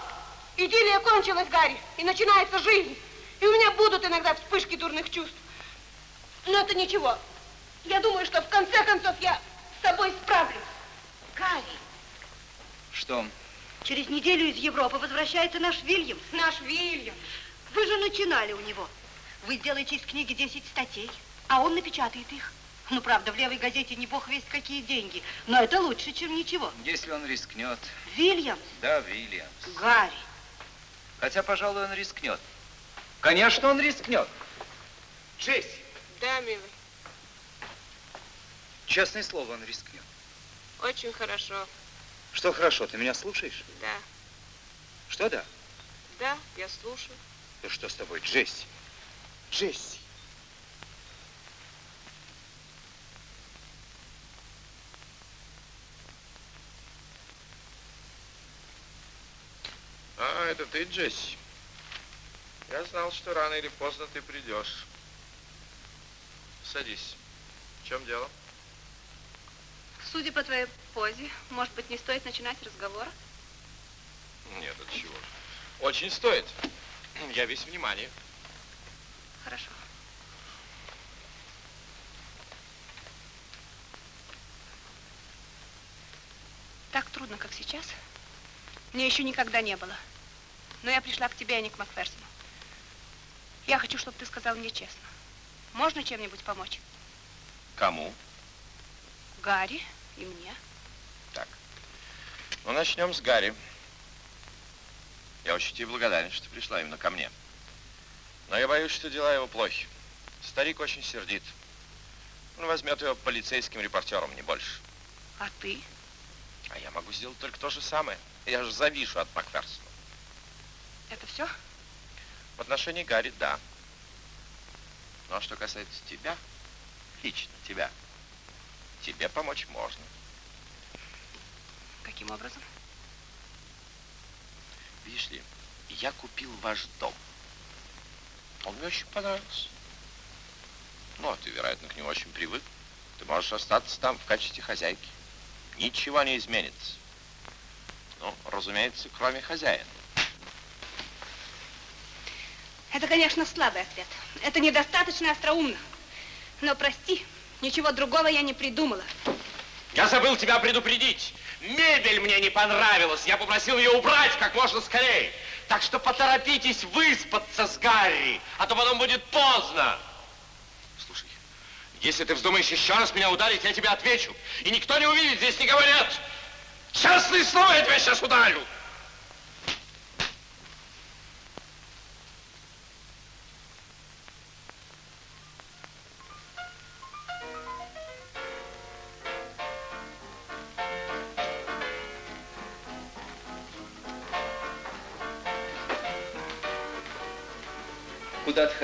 Идиллия кончилась, Гарри, и начинается жизнь. И у меня будут иногда вспышки дурных чувств. Но это ничего. Я думаю, что в конце концов я с собой справлюсь. Гарри, Что? через неделю из Европы возвращается наш Вильям. Наш Вильям. Вы же начинали у него. Вы сделаете из книги 10 статей, а он напечатает их. Ну, правда, в левой газете не бог весть какие деньги, но это лучше, чем ничего. Если он рискнет. Вильям, Да, Вильямс. Гарри, Хотя, пожалуй, он рискнет. Конечно, он рискнет. Джесси, Да, милый, честное слово, он рискнет. очень хорошо. Что хорошо, ты меня слушаешь? Да, Что да? да, я слушаю. Ну что с тобой, Джесси? Джесси. А, это ты, Джесси? Я знал, что рано или поздно ты придешь. Садись. В чем дело? Судя по твоей позе, может быть, не стоит начинать разговор? Нет, от чего? Очень стоит. Я весь внимание. Хорошо. Так трудно, как сейчас, мне еще никогда не было. Но я пришла к тебе, а не к Макферсону. Я хочу, чтобы ты сказал мне честно. Можно чем-нибудь помочь? Кому? Гарри и мне. Так. Ну, начнем с Гарри. Я очень тебе благодарен, что пришла именно ко мне. Но я боюсь, что дела его плохи. Старик очень сердит. Он возьмет его полицейским репортером, не больше. А ты? А я могу сделать только то же самое. Я же завишу от Макферсона. Это все? В отношении Гарри, да. Ну, а что касается тебя, лично тебя, тебе помочь можно. Каким образом? Видишь ли, я купил ваш дом. Он мне очень понравился. Ну, а ты, вероятно, к нему очень привык. Ты можешь остаться там в качестве хозяйки. Ничего не изменится. Ну, разумеется, кроме хозяина. Это, конечно, слабый ответ. Это недостаточно остроумно. Но прости, ничего другого я не придумала. Я забыл тебя предупредить. Мебель мне не понравилась. Я попросил ее убрать как можно скорее. Так что поторопитесь выспаться с Гарри, а то потом будет поздно. Слушай, если ты вздумаешь еще раз меня ударить, я тебе отвечу. И никто не увидит, здесь никого нет. Честное слово, я тебя сейчас ударю.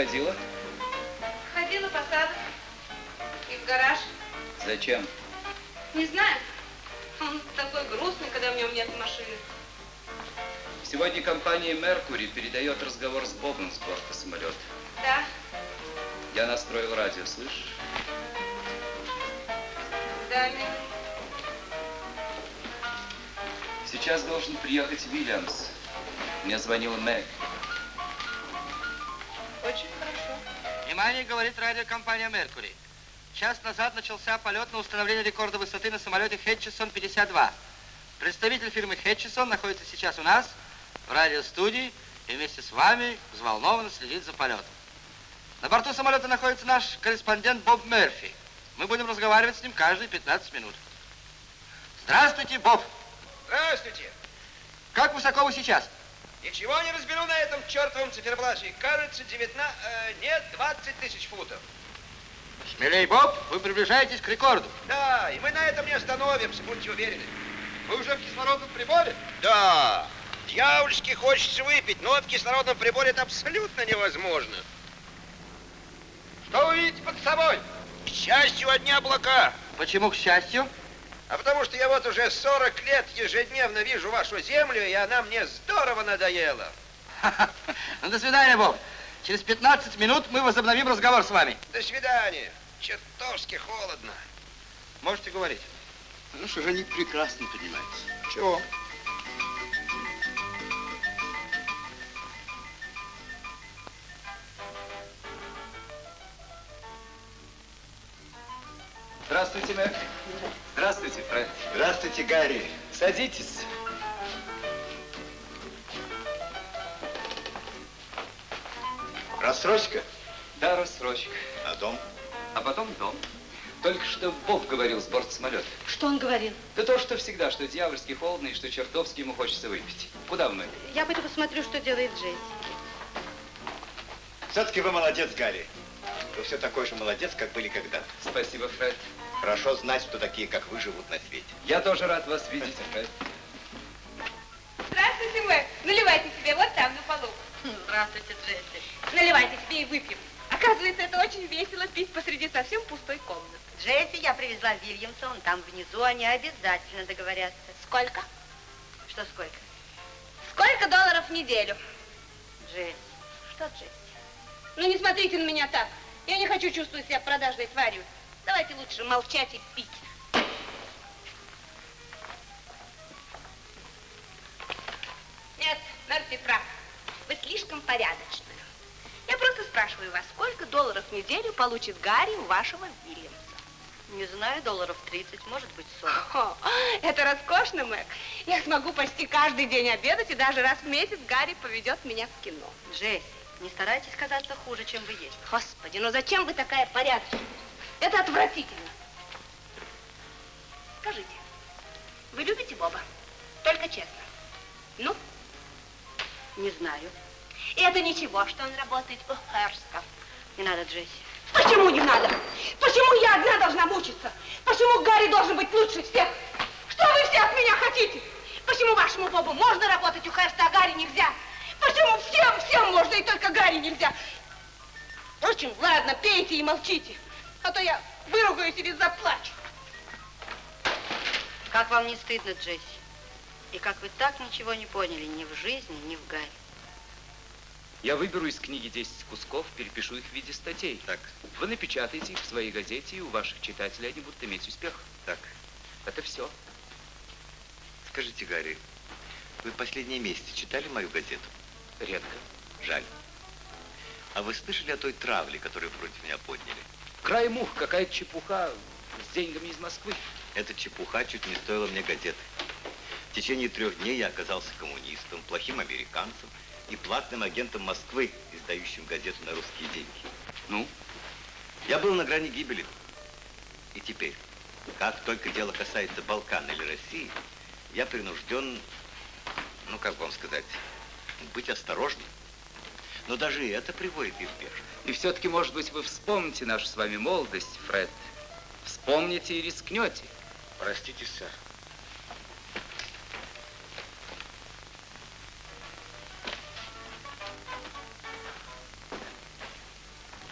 Ходила? Ходила по саду и в гараж. Зачем? Не знаю. Он такой грустный, когда в нем нет машины. Сегодня компания Меркури передает разговор с Бобом с борта самолета. Да, Я настроил радио, слышишь? да, милый. Сейчас должен приехать Вильямс. Мне звонила Мэг. Очень хорошо. Внимание, говорит радиокомпания «Меркури». Час назад начался полет на установление рекорда высоты на самолете Хэтчисон-52. Представитель фирмы Хэтчисон находится сейчас у нас в радиостудии и вместе с вами взволнованно следит за полетом. На борту самолета находится наш корреспондент Боб Мерфи. Мы будем разговаривать с ним каждые 15 минут. Здравствуйте, Боб. Здравствуйте. Как высоко вы сейчас? Ничего не разберу на этом чертовом циферблате. Кажется, 19... Э, нет, 20 тысяч футов. Смелей, Боб, вы приближаетесь к рекорду. Да, и мы на этом не остановимся, будьте уверены. Вы уже в кислородном приборе? Да. Дьявольски хочется выпить, но в кислородном приборе это абсолютно невозможно. Что вы видите под собой? К счастью, одни облака. Почему к счастью? А потому что я вот уже 40 лет ежедневно вижу вашу землю, и она мне здорово надоела. *laughs* Ну, до свидания, Боб. Через 15 минут мы возобновим разговор с вами. До свидания. Чертовски холодно. Можете говорить. Ну что же, они прекрасно понимаются. Чего? Здравствуйте, Мэг. Здравствуйте, Фред. Здравствуйте, Гарри. Садитесь. Рассрочка? Да, рассрочка. А дом? А потом дом. Только что Боб говорил с борта самолета. Что он говорил? Да то, что всегда, что дьявольски холодно и что чертовски ему хочется выпить. Куда Мэг? Я пойду посмотрю, что делает Джесси. Все-таки вы молодец, Гарри. Вы все такой же молодец, как были когда-то. Спасибо, Фред. Хорошо знать, что такие, как вы, живут на свете. Я тоже рад вас видеть. Здравствуйте, Мэг. Наливайте себе вот там, на полу. Здравствуйте, Джесси. Наливайте себе и выпьем. Оказывается, это очень весело пить посреди совсем пустой комнаты. Джесси я привезла Вильямса, он там внизу, они обязательно договорятся. Сколько? Что сколько? Сколько долларов в неделю? Джесси. Что Джесси? Ну, не смотрите на меня так. Я не хочу чувствовать себя продажной тварью. Давайте лучше молчать и пить. Нет, Мерфи прав. Вы слишком порядочная. Я просто спрашиваю вас, сколько долларов в неделю получит Гарри у вашего Вильямса? Не знаю, долларов 30, может быть 40. О, это роскошно, Мэг. Я смогу почти каждый день обедать, и даже раз в месяц Гарри поведет меня в кино. Джесси, не старайтесь казаться хуже, чем вы есть. Господи, ну зачем вы такая порядочная? Это отвратительно. Скажите, вы любите Боба? Только честно. Ну? Не знаю. И это ничего, что он работает у Херсков. Не надо, Джесси. Почему не надо? Почему я одна должна мучиться? Почему Гарри должен быть лучше всех? Что вы все от меня хотите? Почему вашему Бобу можно работать у Херста, а Гарри нельзя? Почему всем, всем можно и только Гарри нельзя? Впрочем, ладно, пейте и молчите, а то я выругаюсь или заплачу. Как вам не стыдно, Джесси? И как вы так ничего не поняли ни в жизни, ни в Гарри? Я выберу из книги 10 кусков, перепишу их в виде статей. Так. Вы напечатаете их в своей газете, и у ваших читателей они будут иметь успех. Так. Это все. Скажите, Гарри, вы последние месяцы читали мою газету? Редко. Жаль. А вы слышали о той травле, которую против меня подняли? Край мух, какая-то чепуха с деньгами из Москвы. Эта чепуха чуть не стоила мне газеты. В течение трех дней я оказался коммунистом, плохим американцем и платным агентом Москвы, издающим газету на русские деньги. Ну? Я был на грани гибели. И теперь, как только дело касается Балкан или России, я принужден, ну, как вам сказать, быть осторожным. Но даже и это приводит их в бешенство. И все-таки, может быть, вы вспомните нашу с вами молодость, Фред. Вспомните и рискнете. Простите, сэр.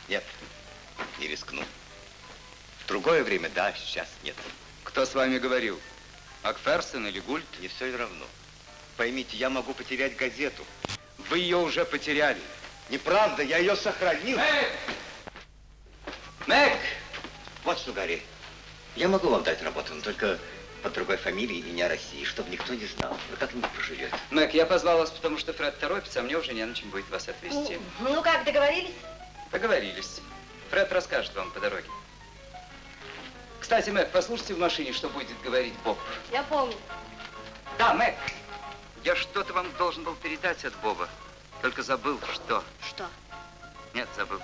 Нет, не рискну. В другое время, да, сейчас нет. Кто с вами говорил? Макферсон или Гульт? Не все равно. Поймите, я могу потерять газету. Вы ее уже потеряли. Неправда, я ее сохранил. Мэг! Мэг! Вот что, Гарри, я могу вам дать работу, но только под другой фамилией и не о России, чтобы никто не знал. Вы как-нибудь проживете. Мэг, я позвал вас, потому что Фред торопится, а мне уже не на чем будет вас отвезти. Ну, ну как, договорились? Договорились. Фред расскажет вам по дороге. Кстати, Мэг, послушайте в машине, что будет говорить Боб. Я помню. Да, Мэг, я что-то вам должен был передать от Боба. Только забыл, что... Что? Нет, забыл.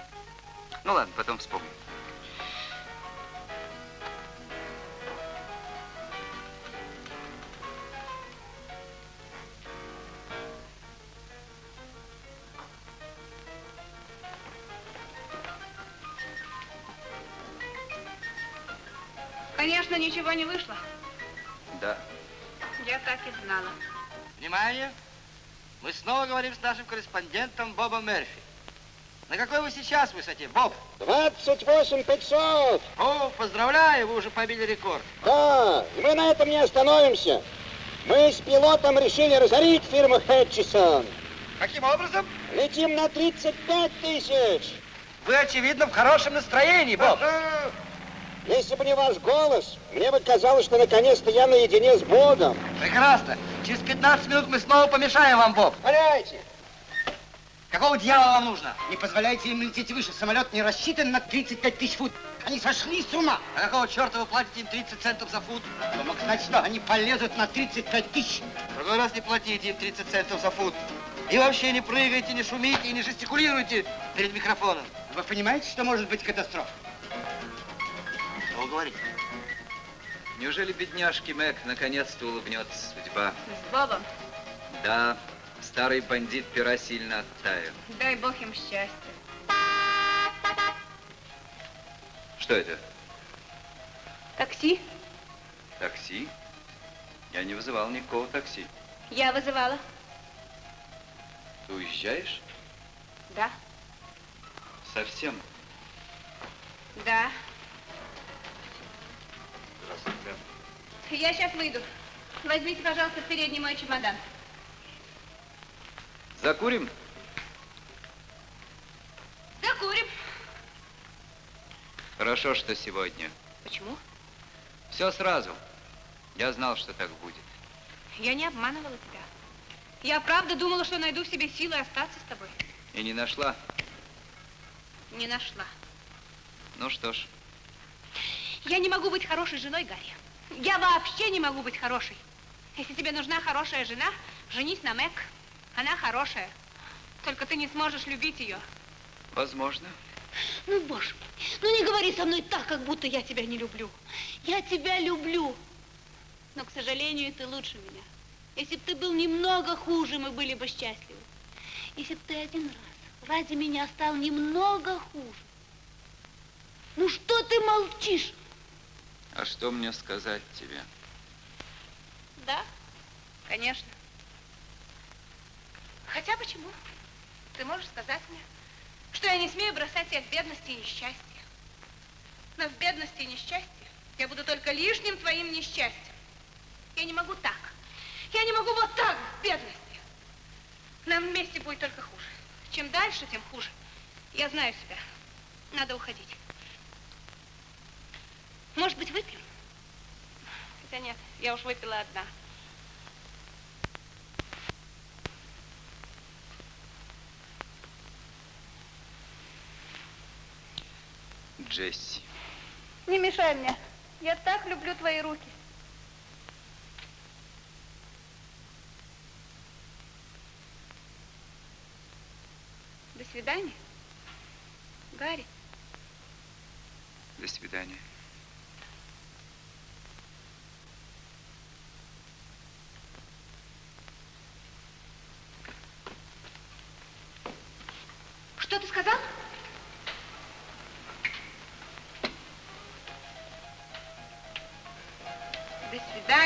Ну ладно, потом вспомню. Конечно, ничего не вышло. Да. Я так и знала. Внимание! Мы снова говорим с нашим корреспондентом Бобом Мерфи. На какой вы сейчас высоте, Боб? 28 500. О, поздравляю, вы уже побили рекорд. Да, и мы на этом не остановимся. Мы с пилотом решили разорить фирму Хэтчисон. Каким образом? Летим на 35 тысяч. Вы, очевидно, в хорошем настроении, Боб. Если бы не ваш голос, мне бы казалось, что наконец-то я наедине с Богом. Прекрасно. Через 15 минут мы снова помешаем вам, Боб. Валяйте. Какого дьявола вам нужно? Не позволяйте им лететь выше. Самолет не рассчитан на 35 тысяч фут. Они сошли с ума. А какого черта вы платите им 30 центов за фут? Кто мог знать, что они полезут на 35 тысяч? В другой раз не платите им 30 центов за фут. И вообще не прыгайте, не шумите и не жестикулируйте перед микрофоном. Вы понимаете, что может быть катастрофа? Что вы говорите? Неужели бедняжке Мэг наконец-то улыбнется судьба? С Бобом. Да, старый бандит пера сильно оттаял. Дай бог им счастья. Что это? Такси? Такси? Я не вызывал никакого такси. Я вызывала. Ты уезжаешь? Да. Совсем? Да. Здравствуйте. Я сейчас выйду. Возьмите, пожалуйста, в передний мой чемодан. Закурим? Закурим. Хорошо, что сегодня. Почему? Все сразу. Я знал, что так будет. Я не обманывала тебя. Я правда думала, что найду в себе силы остаться с тобой. И не нашла. Не нашла. Ну что ж, Я не могу быть хорошей женой, Гарри. Я вообще не могу быть хорошей. Если тебе нужна хорошая жена, женись на Мэг. Она хорошая. Только ты не сможешь любить ее. возможно. Ну, боже мой, ну не говори со мной так, как будто я тебя не люблю. Я тебя люблю. Но, к сожалению, ты лучше меня. Если бы ты был немного хуже, мы были бы счастливы. Если бы ты один раз ради меня стал немного хуже. Ну что ты молчишь? А что мне сказать тебе? Да, конечно. Хотя почему? Ты можешь сказать мне, что я не смею бросать тебя в бедности и несчастье. Но в бедности и несчастье я буду только лишним твоим несчастьем. Я не могу так. Я не могу вот так в бедности. Нам вместе будет только хуже. Чем дальше, тем хуже. Я знаю себя. Надо уходить. Может быть, выпьем? Хотя нет, я уж выпила одна. Джесси. Не мешай мне. Я так люблю твои руки. До свидания. Гарри. До свидания.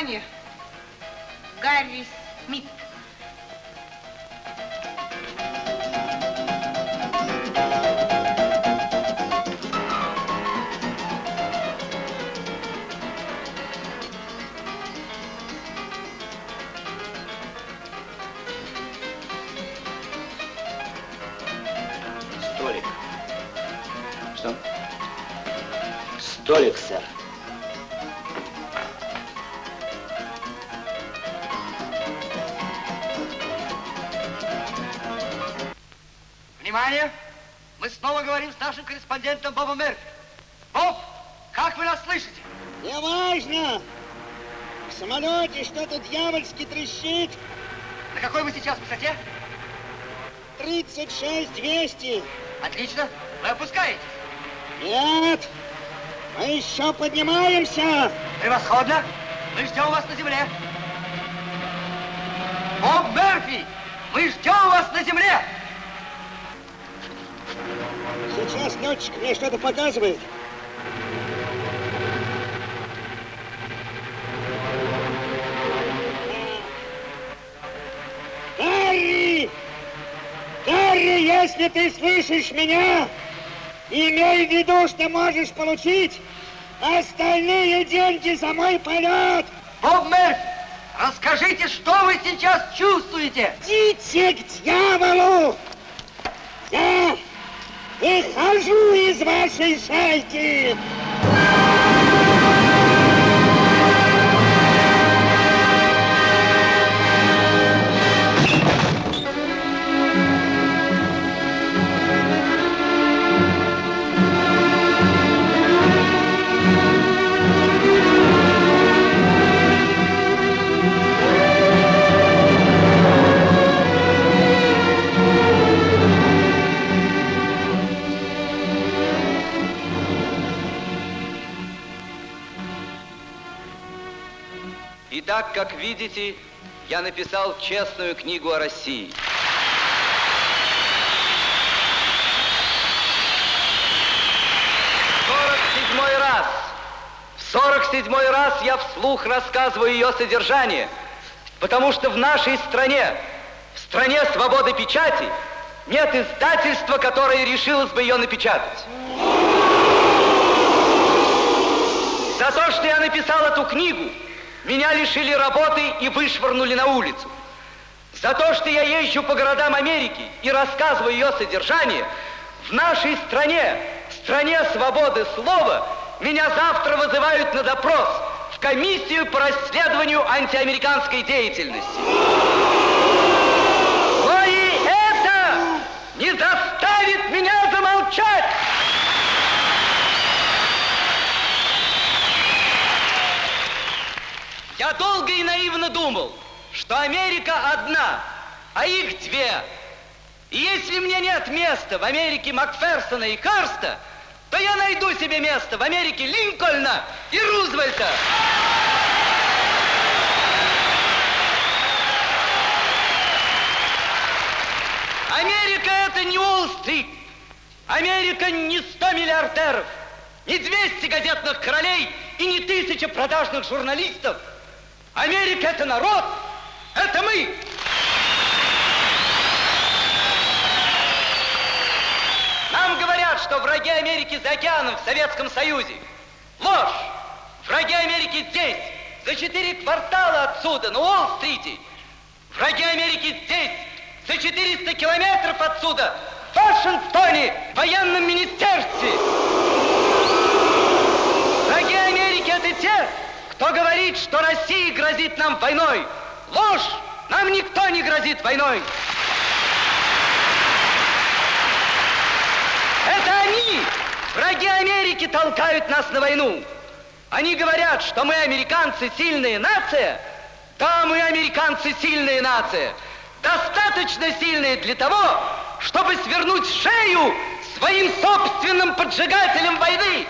Свидания, Гарри Все, поднимаемся! Превосходно! Мы ждем вас на земле! Боб Мерфи! Мы ждем вас на земле! Сейчас летчик мне что-то показывает. Гарри! Гарри, если ты слышишь меня, имей в виду, что можешь получить остальные деньги за мой полет. Боб Мерфи, расскажите, что вы сейчас чувствуете? Идите к дьяволу! Я выхожу из вашей шайки! Итак, как видите, я написал честную книгу о России. Седьмой раз. Сорок седьмой раз я вслух рассказываю ее содержание, потому что в нашей стране, в стране свободы печати, нет издательства, которое решилось бы ее напечатать. За то, что я написал эту книгу, меня лишили работы и вышвырнули на улицу. За то, что я езжу по городам Америки и рассказываю ее содержание, в нашей стране, стране свободы слова, меня завтра вызывают на допрос в комиссию по расследованию антиамериканской деятельности. Но и это не заставит меня замолчать! Я долго и наивно думал, что Америка одна, а их две. И если мне нет места в Америке Макферсона и Карста, то я найду себе место в Америке Линкольна и Рузвельта. Америка это не Уолл-стрит. Америка не 100 миллиардеров, не 200 газетных королей и не тысяча продажных журналистов. Америка это народ, это мы. Нам говорят, что враги Америки за океаном в Советском Союзе. Ложь! Враги Америки здесь, за четыре квартала отсюда, на Уолл-стрите. Враги Америки здесь, за 400 километров отсюда, в Вашингтоне, в военном министерстве. Враги Америки это те, кто говорит, что Россия грозит нам войной. Ложь! Нам никто не грозит войной. Это они, враги Америки, толкают нас на войну. Они говорят, что мы, американцы, сильная нация. Да, мы, американцы, сильная нация. Достаточно сильные для того, чтобы свернуть шею своим собственным поджигателям войны.